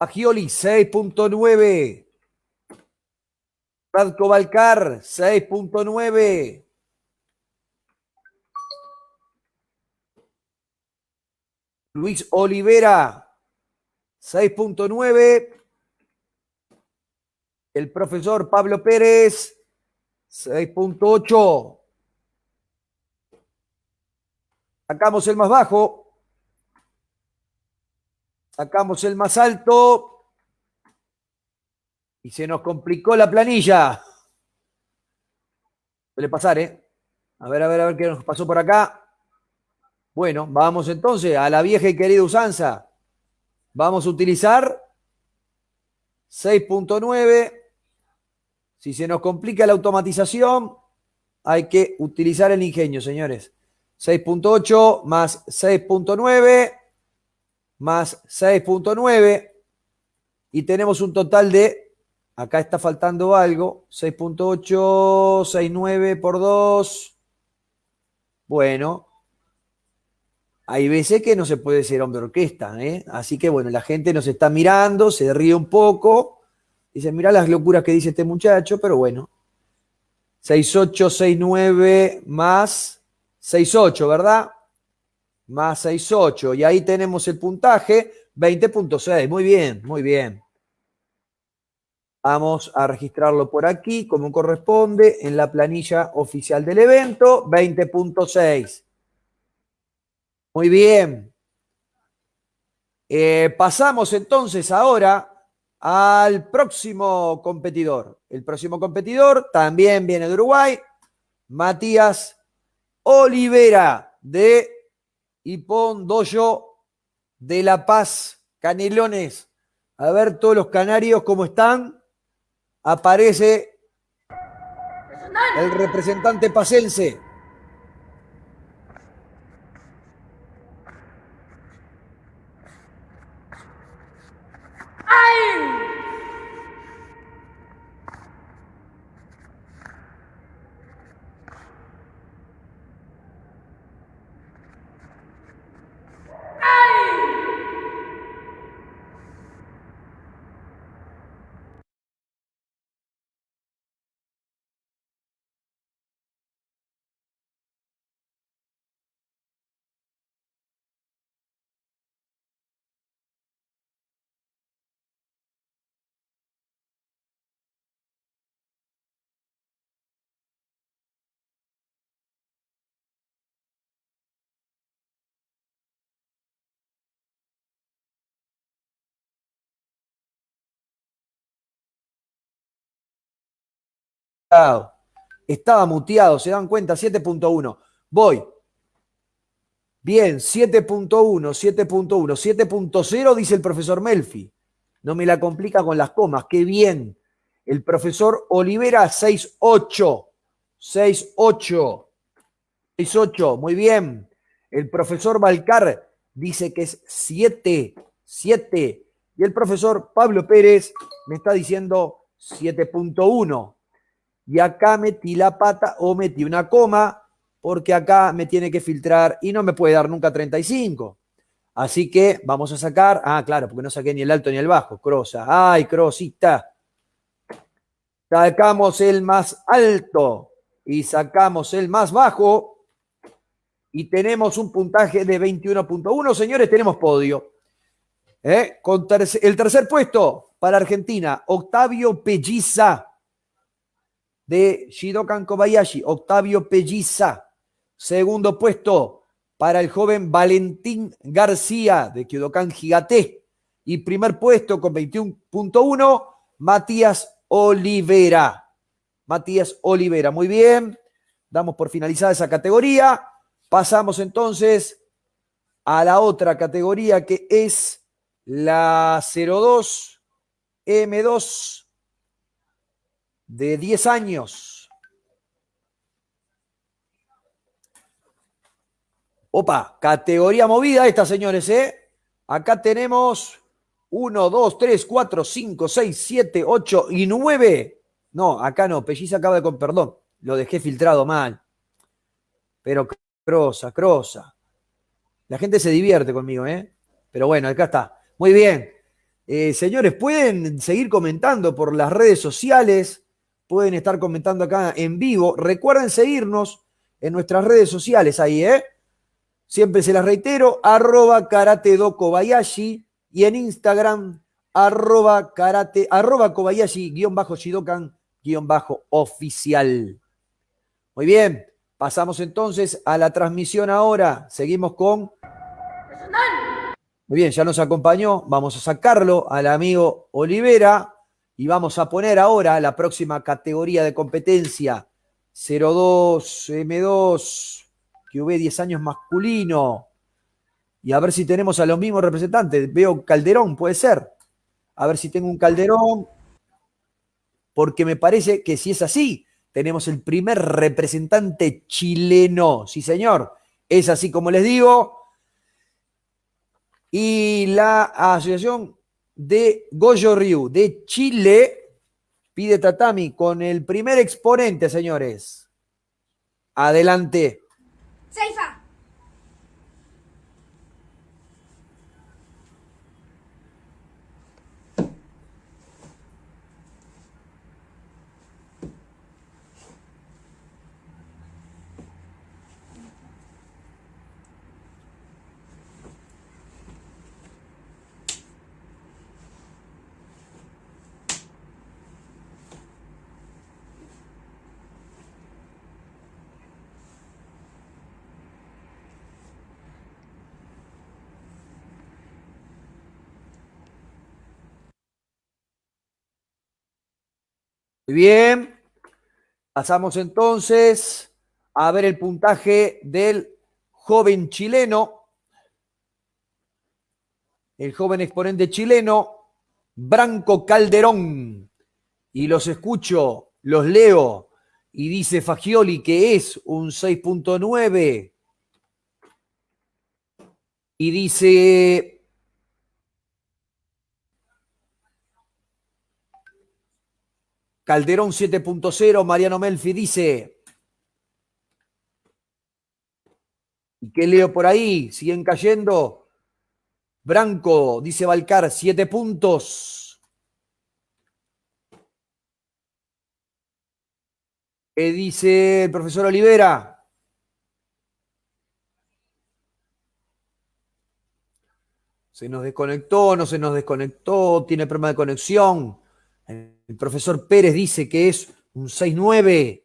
Agioli, 6.9. Radko Balcar, 6.9. Luis Olivera, 6.9. El profesor Pablo Pérez, 6.8. Sacamos el más bajo. Sacamos el más alto. Y se nos complicó la planilla. Suele pasar, ¿eh? A ver, a ver, a ver qué nos pasó por acá. Bueno, vamos entonces a la vieja y querida usanza. Vamos a utilizar 6.9. Si se nos complica la automatización, hay que utilizar el ingenio, señores. 6.8 más 6.9 más 6.9 y tenemos un total de, acá está faltando algo, 6.8, 6.9 por 2. Bueno, hay veces que no se puede ser hombre orquesta, ¿eh? Así que bueno, la gente nos está mirando, se ríe un poco, dice, mira las locuras que dice este muchacho, pero bueno. 6-8, 6-9 más 6-8, ¿verdad? Más 6-8. Y ahí tenemos el puntaje, 20.6. Muy bien, muy bien. Vamos a registrarlo por aquí, como corresponde, en la planilla oficial del evento, 20.6. Muy bien. Eh, pasamos entonces ahora al próximo competidor. El próximo competidor también viene de Uruguay, Matías Olivera de Ipón de La Paz, Canelones. A ver todos los canarios cómo están. Aparece el representante Ein! Estaba muteado, se dan cuenta, 7.1. Voy. Bien, 7.1, 7.1, 7.0 dice el profesor Melfi. No me la complica con las comas, qué bien. El profesor Olivera 6.8, 6.8, 6.8, muy bien. El profesor Balcar dice que es 7, 7. Y el profesor Pablo Pérez me está diciendo 7.1. Y acá metí la pata o metí una coma porque acá me tiene que filtrar y no me puede dar nunca 35. Así que vamos a sacar, ah, claro, porque no saqué ni el alto ni el bajo, crosa. Ay, crosita. Sacamos el más alto y sacamos el más bajo y tenemos un puntaje de 21.1. Señores, tenemos podio. ¿Eh? El tercer puesto para Argentina, Octavio Pelliza de Shidokan Kobayashi. Octavio Pelliza. Segundo puesto para el joven Valentín García de Kyodokan Gigate. Y primer puesto con 21.1, Matías Olivera. Matías Olivera, muy bien. Damos por finalizada esa categoría. Pasamos entonces a la otra categoría que es la 02 M2 de 10 años. Opa, categoría movida esta, señores, ¿eh? Acá tenemos 1, 2, 3, 4, 5, 6, 7, 8 y 9. No, acá no, Pelliza acaba de... Con, perdón, lo dejé filtrado mal. Pero crosa, crosa. La gente se divierte conmigo, ¿eh? Pero bueno, acá está. Muy bien. Eh, señores, pueden seguir comentando por las redes sociales, pueden estar comentando acá en vivo. Recuerden seguirnos en nuestras redes sociales ahí, ¿eh? Siempre se las reitero, arroba karate do Kobayashi y en Instagram, arroba karate, arroba Kobayashi, guion bajo Shidokan, guion bajo oficial. Muy bien, pasamos entonces a la transmisión ahora. Seguimos con... Muy bien, ya nos acompañó. Vamos a sacarlo al amigo Olivera y vamos a poner ahora la próxima categoría de competencia. 02 M2 QV 10 años masculino y a ver si tenemos a los mismos representantes. Veo Calderón, puede ser. A ver si tengo un Calderón, porque me parece que si es así, tenemos el primer representante chileno. Sí, señor. Es así como les digo. Y la Asociación de Goyo Ryu de Chile pide tatami con el primer exponente, señores. Adelante. Seifa. Muy bien. Pasamos entonces a ver el puntaje del joven chileno, el joven exponente chileno, Branco Calderón. Y los escucho, los leo, y dice Fagioli que es un 6.9. Y dice Calderón 7.0, Mariano Melfi dice. ¿Y qué leo por ahí? ¿Siguen cayendo? Branco, dice Balcar, 7 puntos. ¿Qué dice el profesor Olivera? Se nos desconectó, no se nos desconectó, tiene problema de conexión. El profesor Pérez dice que es un 6-9.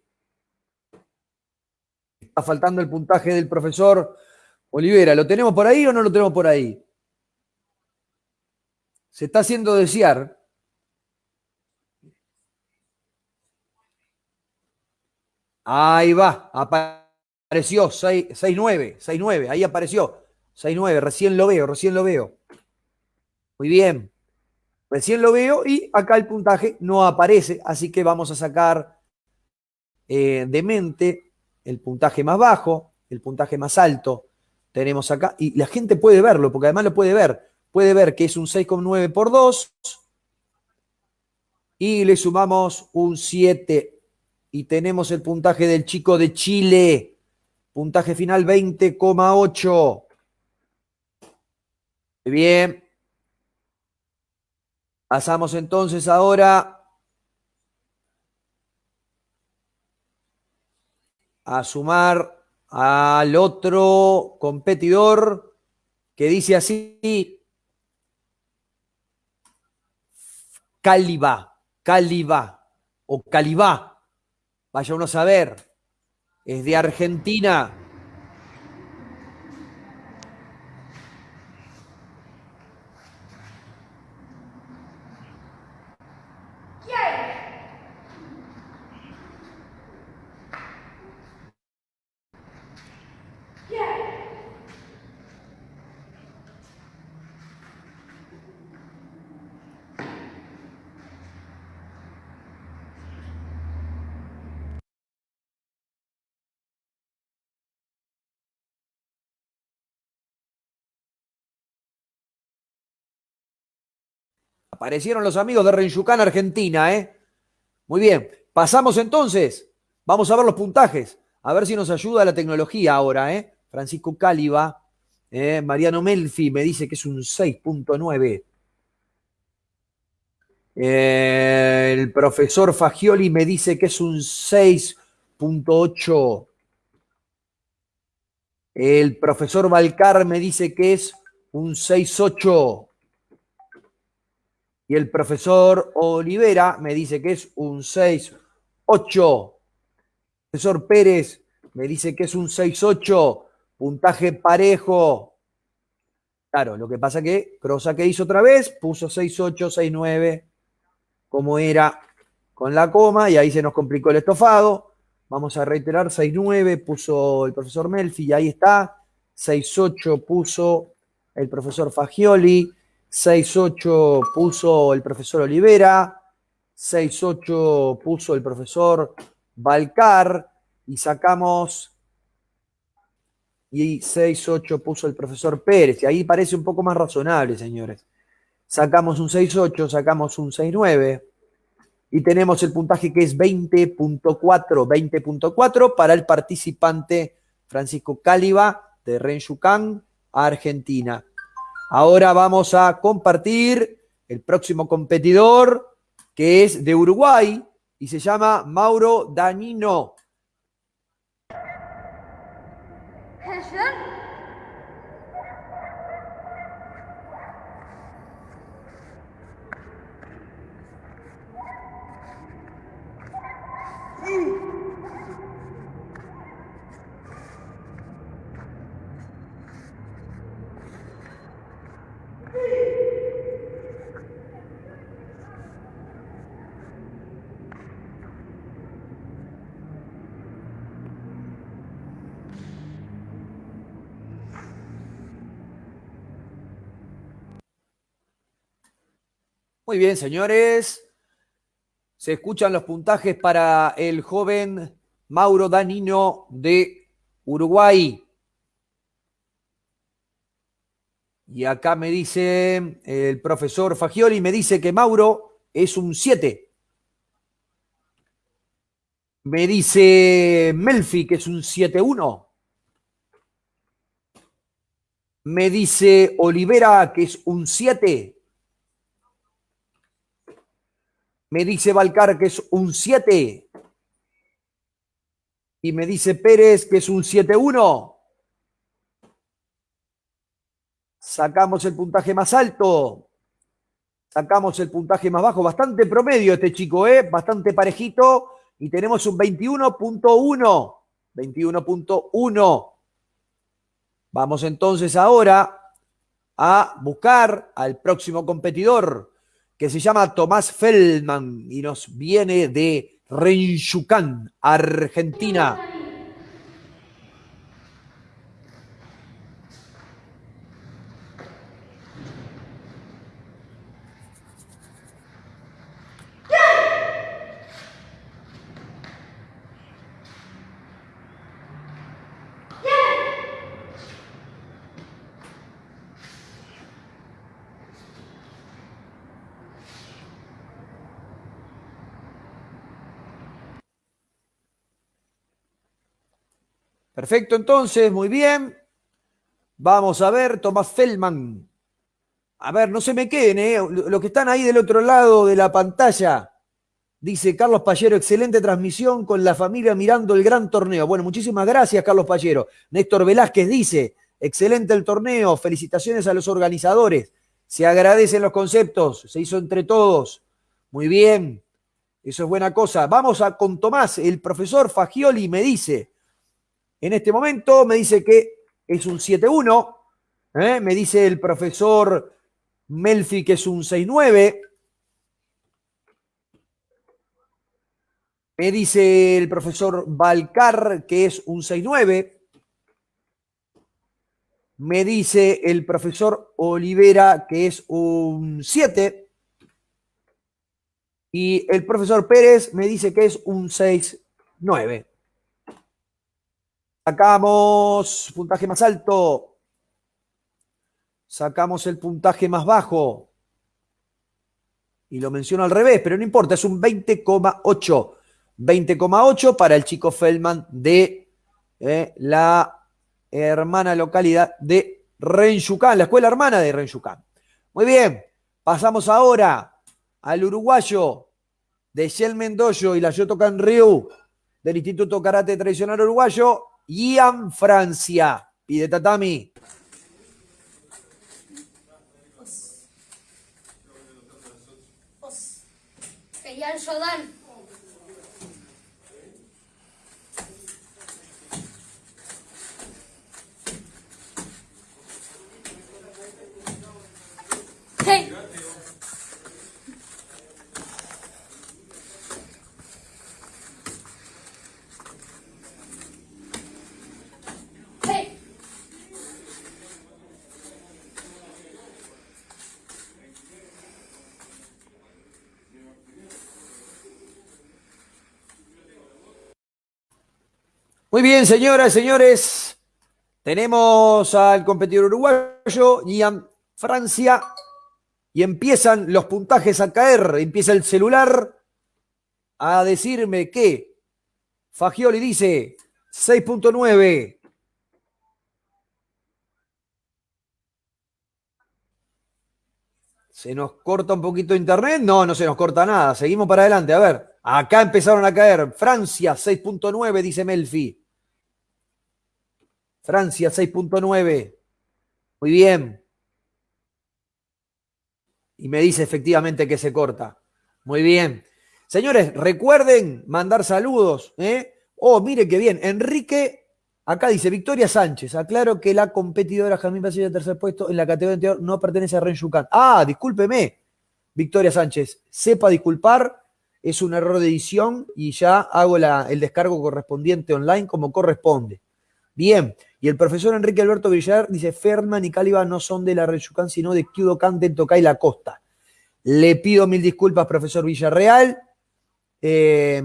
Está faltando el puntaje del profesor Olivera. ¿Lo tenemos por ahí o no lo tenemos por ahí? Se está haciendo desear. Ahí va, Apareció 6-9, 6-9, ahí apareció. 6-9, recién lo veo, recién lo veo. Muy bien. Recién lo veo y acá el puntaje no aparece, así que vamos a sacar eh, de mente el puntaje más bajo, el puntaje más alto. Tenemos acá, y la gente puede verlo, porque además lo puede ver. Puede ver que es un 6,9 por 2 y le sumamos un 7 y tenemos el puntaje del chico de Chile. Puntaje final 20,8. Bien. Pasamos entonces ahora a sumar al otro competidor que dice así, Caliba, Caliba o Calibá, vaya uno a saber, es de Argentina. Aparecieron los amigos de Renyucán, Argentina, ¿eh? Muy bien. Pasamos entonces. Vamos a ver los puntajes. A ver si nos ayuda la tecnología ahora, ¿eh? Francisco Cáliba, ¿eh? Mariano Melfi me dice que es un 6.9. Eh, el profesor Fagioli me dice que es un 6.8. El profesor Balcar me dice que es un 6.8. Y el profesor Olivera me dice que es un 6-8. El profesor Pérez me dice que es un 6-8. Puntaje parejo. Claro, lo que pasa que Crosa que hizo otra vez, puso 6-8, 6-9, como era con la coma, y ahí se nos complicó el estofado. Vamos a reiterar, 6-9 puso el profesor Melfi, y ahí está. 6-8 puso el profesor Fagioli. 6-8 puso el profesor Olivera, 6-8 puso el profesor Balcar y sacamos y 6-8 puso el profesor Pérez. Y ahí parece un poco más razonable, señores. Sacamos un 6-8, sacamos un 6-9 y tenemos el puntaje que es 20.4, 20.4 para el participante Francisco Cáliba de Renchucán, Argentina. Ahora vamos a compartir el próximo competidor que es de Uruguay y se llama Mauro Danino. Muy bien, señores. Se escuchan los puntajes para el joven Mauro Danino de Uruguay. Y acá me dice el profesor Fagioli, me dice que Mauro es un 7. Me dice Melfi que es un 7-1. Me dice Olivera que es un 7. Me dice Balcar que es un 7. Y me dice Pérez que es un 7-1. Sacamos el puntaje más alto. Sacamos el puntaje más bajo. Bastante promedio este chico, ¿eh? Bastante parejito. Y tenemos un 21.1. 21.1. Vamos entonces ahora a buscar al próximo competidor que se llama Tomás Feldman y nos viene de Renchucán, Argentina. Perfecto, entonces, muy bien. Vamos a ver, Tomás Feldman. A ver, no se me queden, ¿eh? Los que están ahí del otro lado de la pantalla. Dice Carlos Payero, excelente transmisión con la familia mirando el gran torneo. Bueno, muchísimas gracias, Carlos Payero. Néstor Velázquez dice, excelente el torneo, felicitaciones a los organizadores. Se agradecen los conceptos, se hizo entre todos. Muy bien, eso es buena cosa. Vamos a con Tomás, el profesor Fagioli me dice, en este momento me dice que es un 7-1, ¿eh? me dice el profesor Melfi que es un 6-9. Me dice el profesor Balcar que es un 6-9. Me dice el profesor Olivera que es un 7. Y el profesor Pérez me dice que es un 6-9. Sacamos puntaje más alto. Sacamos el puntaje más bajo. Y lo menciono al revés, pero no importa, es un 20,8. 20,8 para el chico Feldman de eh, la hermana localidad de Renyucán, la escuela hermana de Renyucán. Muy bien, pasamos ahora al uruguayo de Shell Mendoyo y la Yotocan Ryu del Instituto Karate Tradicional Uruguayo, Ian Francia. Pide tatami. Ian Jordan. Muy bien, señoras y señores. Tenemos al competidor uruguayo, Ian Francia, y empiezan los puntajes a caer. Empieza el celular a decirme que Fagioli dice 6.9. ¿Se nos corta un poquito internet? No, no se nos corta nada. Seguimos para adelante. A ver, acá empezaron a caer. Francia 6.9, dice Melfi. Francia 6.9. Muy bien. Y me dice efectivamente que se corta. Muy bien. Señores, recuerden mandar saludos. ¿eh? Oh, mire qué bien. Enrique, acá dice Victoria Sánchez. Aclaro que la competidora Jamín Basile, tercer puesto en la categoría anterior, no pertenece a Ren Yucán. Ah, discúlpeme. Victoria Sánchez, sepa disculpar. Es un error de edición y ya hago el descargo correspondiente online como corresponde. Bien. Y el profesor Enrique Alberto Villar dice, Ferman y Cáliba no son de la Reyucán, sino de Kyudokan, del Tocay La Costa. Le pido mil disculpas, profesor Villarreal. Eh,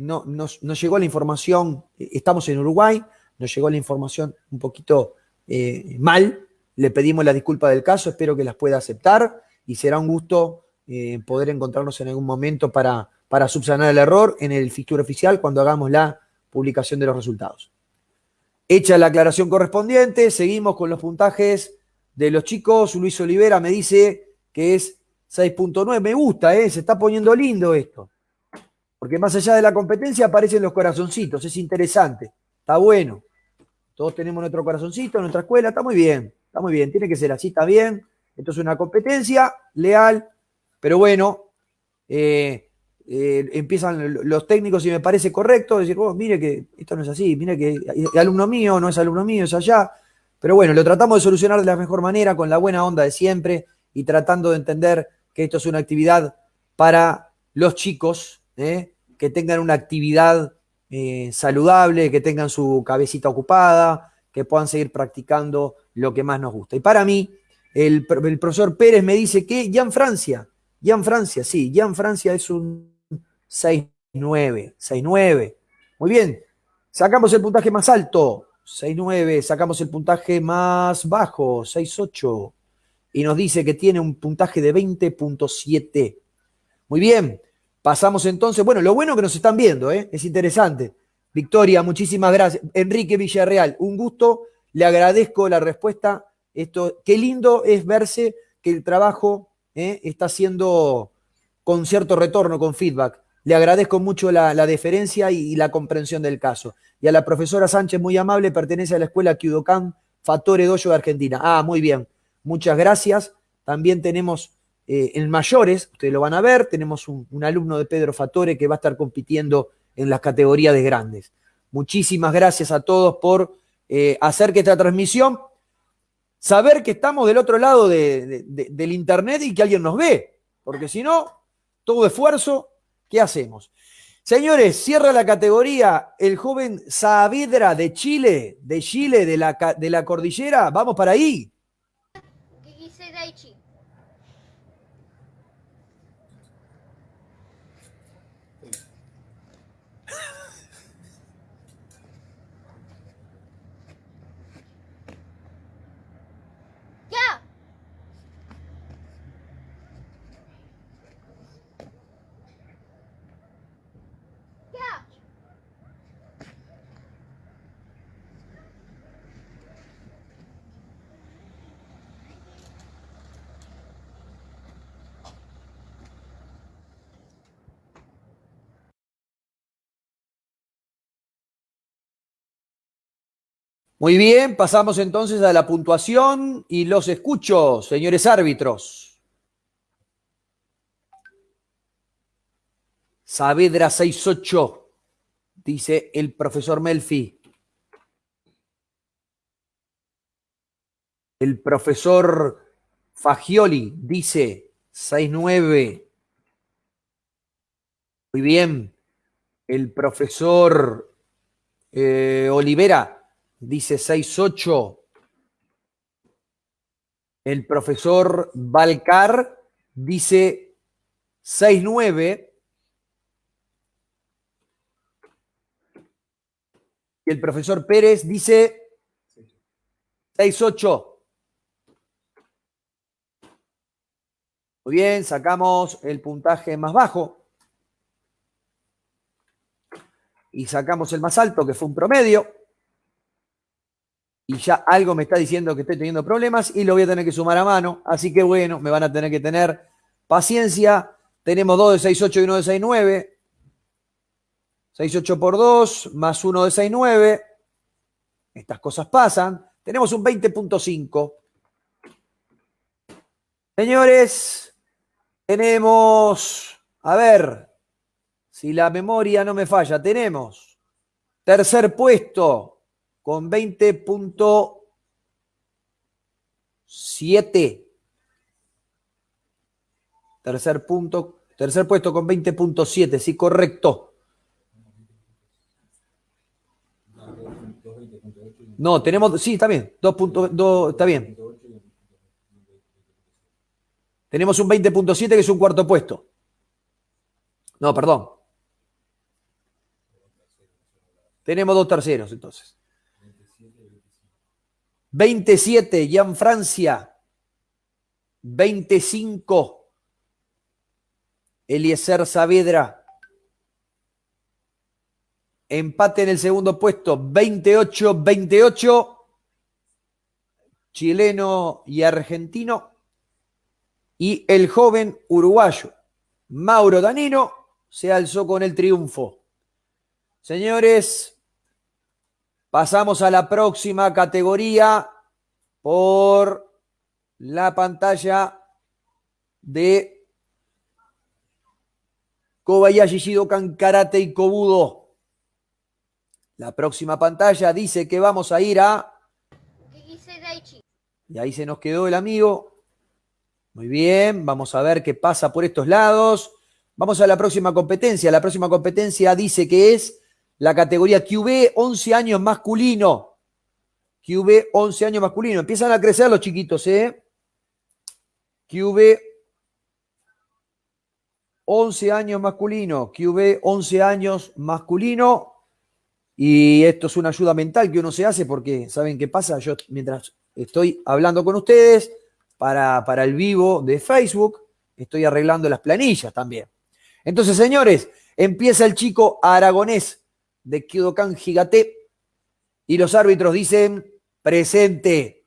no, nos, llegó la información, estamos en Uruguay, nos llegó la información un poquito eh, mal. Le pedimos la disculpa del caso, espero que las pueda aceptar y será un gusto eh, poder encontrarnos en algún momento para, para subsanar el error en el fixture oficial cuando hagamos la publicación de los resultados. Hecha la aclaración correspondiente, seguimos con los puntajes de los chicos. Luis Olivera me dice que es 6.9. Me gusta, ¿eh? se está poniendo lindo esto. Porque más allá de la competencia aparecen los corazoncitos, es interesante, está bueno. Todos tenemos nuestro corazoncito nuestra escuela, está muy bien, está muy bien, tiene que ser así, está bien. Esto es una competencia leal, pero bueno, eh, eh, empiezan los técnicos y me parece correcto decir, oh, mire que esto no es así, mire que es alumno mío, no es alumno mío, es allá. Pero bueno, lo tratamos de solucionar de la mejor manera, con la buena onda de siempre y tratando de entender que esto es una actividad para los chicos, ¿eh? que tengan una actividad eh, saludable, que tengan su cabecita ocupada, que puedan seguir practicando lo que más nos gusta. Y para mí, el, profesor Pérez me dice que Jan Francia, Jan Francia, sí, Jan Francia es un 6-9, 6-9. Muy bien, sacamos el puntaje más alto, 6-9, sacamos el puntaje más bajo, 6-8, y nos dice que tiene un puntaje de 20.7. Muy bien, pasamos entonces, bueno, lo bueno que nos están viendo, ¿eh? es interesante. Victoria, muchísimas gracias. Enrique Villarreal, un gusto, le agradezco la respuesta. Esto, qué lindo es verse que el trabajo eh, está haciendo con cierto retorno, con feedback. Le agradezco mucho la, deferencia y, la comprensión del caso. Y a la profesora Sánchez, muy amable, pertenece a la escuela Kyudokan Fatore Dojo de Argentina. Ah, muy bien. Muchas gracias. También tenemos eh, en mayores, ustedes lo van a ver, tenemos un, alumno de Pedro Fatore que va a estar compitiendo en las categorías de grandes. Muchísimas gracias a todos por eh, hacer que esta transmisión, saber que estamos del otro lado del internet y que alguien nos ve, porque si no, todo esfuerzo, ¿qué hacemos? Señores, cierra la categoría el joven Saavedra de Chile, de Chile, de la, de la cordillera. Vamos para ahí. Muy bien, pasamos entonces a la puntuación y los escucho, señores árbitros. Saavedra 6-8, dice el profesor Melfi. El profesor Fagioli dice 6-9. Muy bien. El profesor eh, Olivera dice 6-8. El profesor Balcar dice 6-9. Y el profesor Pérez dice 6-8. Muy bien, sacamos el puntaje más bajo. Y sacamos el más alto, que fue un promedio y ya algo me está diciendo que estoy teniendo problemas y lo voy a tener que sumar a mano. Así que bueno, me van a tener que tener paciencia. Tenemos 2 de 6,8 y 1 de 6,9. 6,8 por 2 más 1 de 6,9. Estas cosas pasan. Tenemos un 20.5. Señores, tenemos, a ver, si la memoria no me falla, tenemos tercer puesto con 20.7. Tercer punto, tercer puesto con 20.7, sí, correcto. No, tenemos, sí, está bien, 2.2, está bien. Tenemos un 20.7 que es un cuarto puesto. No, perdón. Tenemos dos terceros entonces. 27, Jan Francia. 25, Eliezer Saavedra. Empate en el segundo puesto, 28-28, chileno y argentino. Y el joven uruguayo, Mauro Danino, se alzó con el triunfo. Señores, Pasamos a la próxima categoría por la pantalla de Kobayashi Shidokan Karate y Kobudo. La próxima pantalla dice que vamos a ir a... Y ahí se nos quedó el amigo. Muy bien, vamos a ver qué pasa por estos lados. Vamos a la próxima competencia. La próxima competencia dice que es la categoría QB 11 años masculino. QB 11 años masculino. Empiezan a crecer los chiquitos, ¿eh? QB 11 años masculino. QB 11 años masculino. Y esto es una ayuda mental que uno se hace porque, ¿saben qué pasa? Yo mientras estoy hablando con ustedes para, para el vivo de Facebook, estoy arreglando las planillas también. Entonces, señores, empieza el chico aragonés de Kyodokan Gigate. Y los árbitros dicen presente.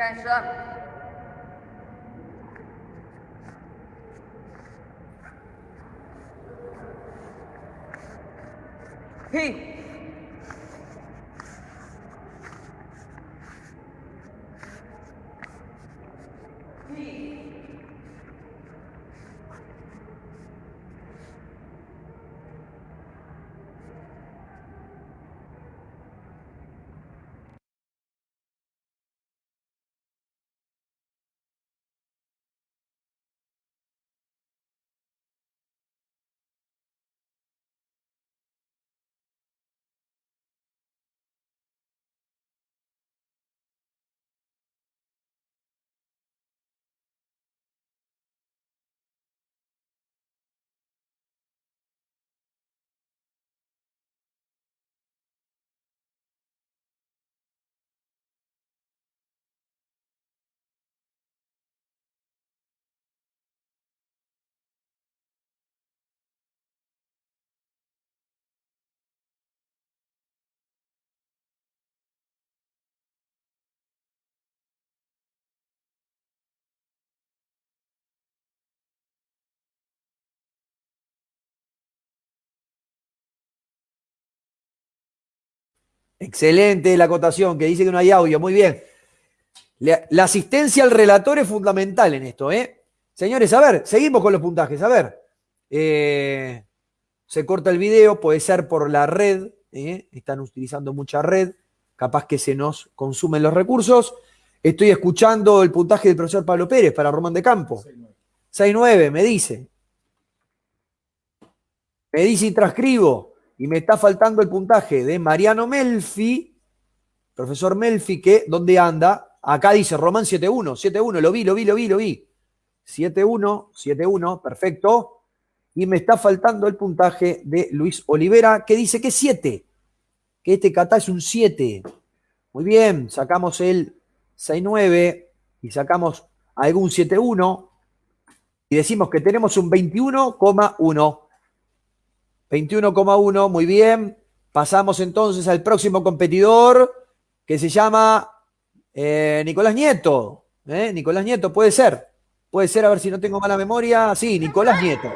Okay, shut up. He Excelente la acotación, que dice que no hay audio. Muy bien. La, asistencia al relator es fundamental en esto, ¿eh? Señores, a ver, seguimos con los puntajes. A ver. Eh, se corta el video, puede ser por la red. ¿eh? Están utilizando mucha red. Capaz que se nos consumen los recursos. Estoy escuchando el puntaje del profesor Pablo Pérez para Román de Campo. 6-9, me dice. Me dice y transcribo y me está faltando el puntaje de Mariano Melfi, profesor Melfi, que ¿dónde anda? Acá dice Román 7-1, 7-1, lo vi, lo vi, lo vi, lo vi. 7-1, 7-1, perfecto. Y me está faltando el puntaje de Luis Olivera, que dice que es 7. Que este kata es un 7. Muy bien, sacamos el 6-9 y sacamos algún 7-1 y decimos que tenemos un 21,1. 21,1, muy bien. Pasamos entonces al próximo competidor que se llama eh, Nicolás Nieto. ¿eh? Nicolás Nieto, puede ser. Puede ser, a ver si no tengo mala memoria. Sí, Nicolás Nieto.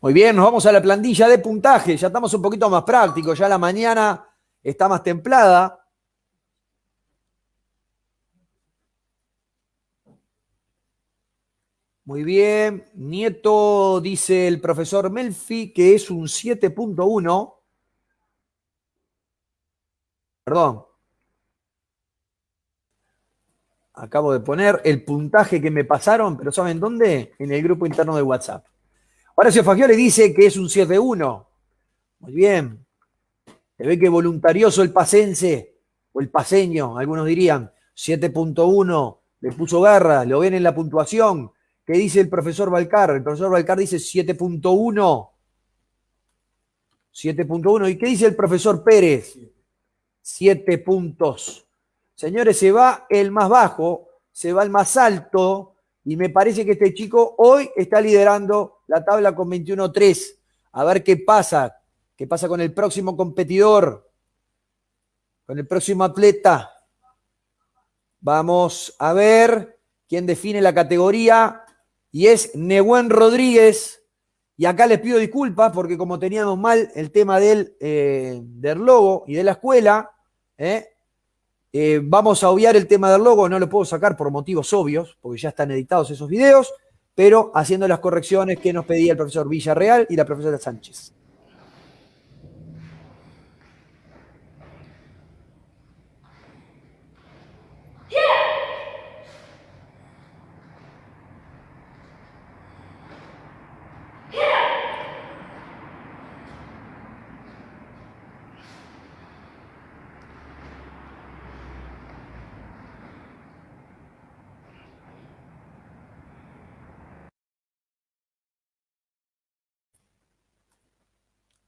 Muy bien, nos vamos a la plantilla de puntaje. Ya estamos un poquito más prácticos, ya la mañana está más templada. Muy bien, Nieto dice el profesor Melfi que es un 7.1. Perdón. Acabo de poner el puntaje que me pasaron, pero ¿saben dónde? En el grupo interno de WhatsApp. Horacio Fagioli dice que es un 7-1. Muy bien. Se ve que voluntarioso el pasense, o el paseño, algunos dirían, 7.1, le puso garra, lo ven en la puntuación. ¿Qué dice el profesor Balcar? El profesor Balcar dice 7.1. 7.1. ¿Y qué dice el profesor Pérez? 7 puntos. Señores, se va el más bajo, se va el más alto, y me parece que este chico hoy está liderando la tabla con 21-3. A ver qué pasa, qué pasa con el próximo competidor, con el próximo atleta. Vamos a ver quién define la categoría y es Nehuen Rodríguez. Y acá les pido disculpas porque como teníamos mal el tema del, eh, del logo y de la escuela, ¿eh? Eh, vamos a obviar el tema del logo, no lo puedo sacar por motivos obvios, porque ya están editados esos videos, pero haciendo las correcciones que nos pedía el profesor Villarreal y la profesora Sánchez.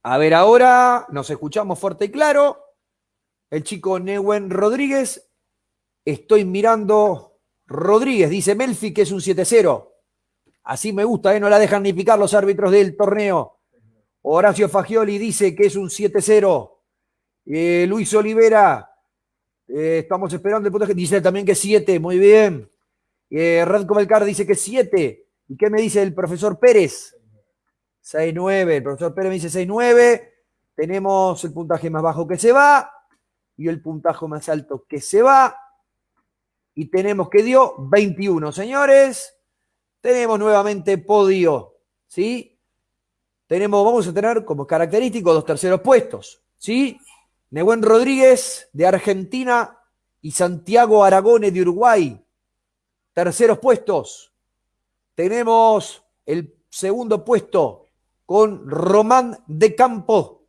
A ver, ahora nos escuchamos fuerte y claro. El chico Neuen Rodríguez. Estoy mirando Rodríguez, dice Melfi que es un 7-0. Así me gusta, ¿eh? no la dejan ni picar los árbitros del torneo. Horacio Fagioli dice que es un 7-0. Eh, Luis Olivera, eh, estamos esperando el puntaje. Dice también que es 7, muy bien. Eh, Radko Belcar dice que es 7. ¿Y qué me dice el profesor Pérez? 6-9. El profesor Pérez me dice 6-9. Tenemos el puntaje más bajo que se va y el puntaje más alto que se va. Y tenemos que dio 21, señores. Tenemos nuevamente podio, ¿sí? Tenemos, vamos a tener como característico dos terceros puestos, ¿sí? Nehuen Rodríguez de Argentina y Santiago Aragone de Uruguay. Terceros puestos. Tenemos el segundo puesto con Román de Campo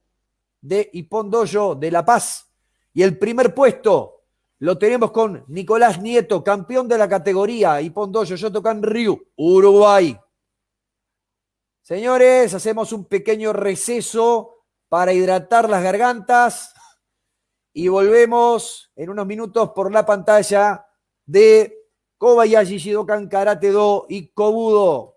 de Ipondoyo de La Paz. Y el primer puesto lo tenemos con Nicolás Nieto, campeón de la categoría Ipondoyo Yotocan Ryu, Uruguay. Señores, hacemos un pequeño receso para hidratar las gargantas y volvemos en unos minutos por la pantalla de Kobayashi Shidokan Karate Do y Kobudo.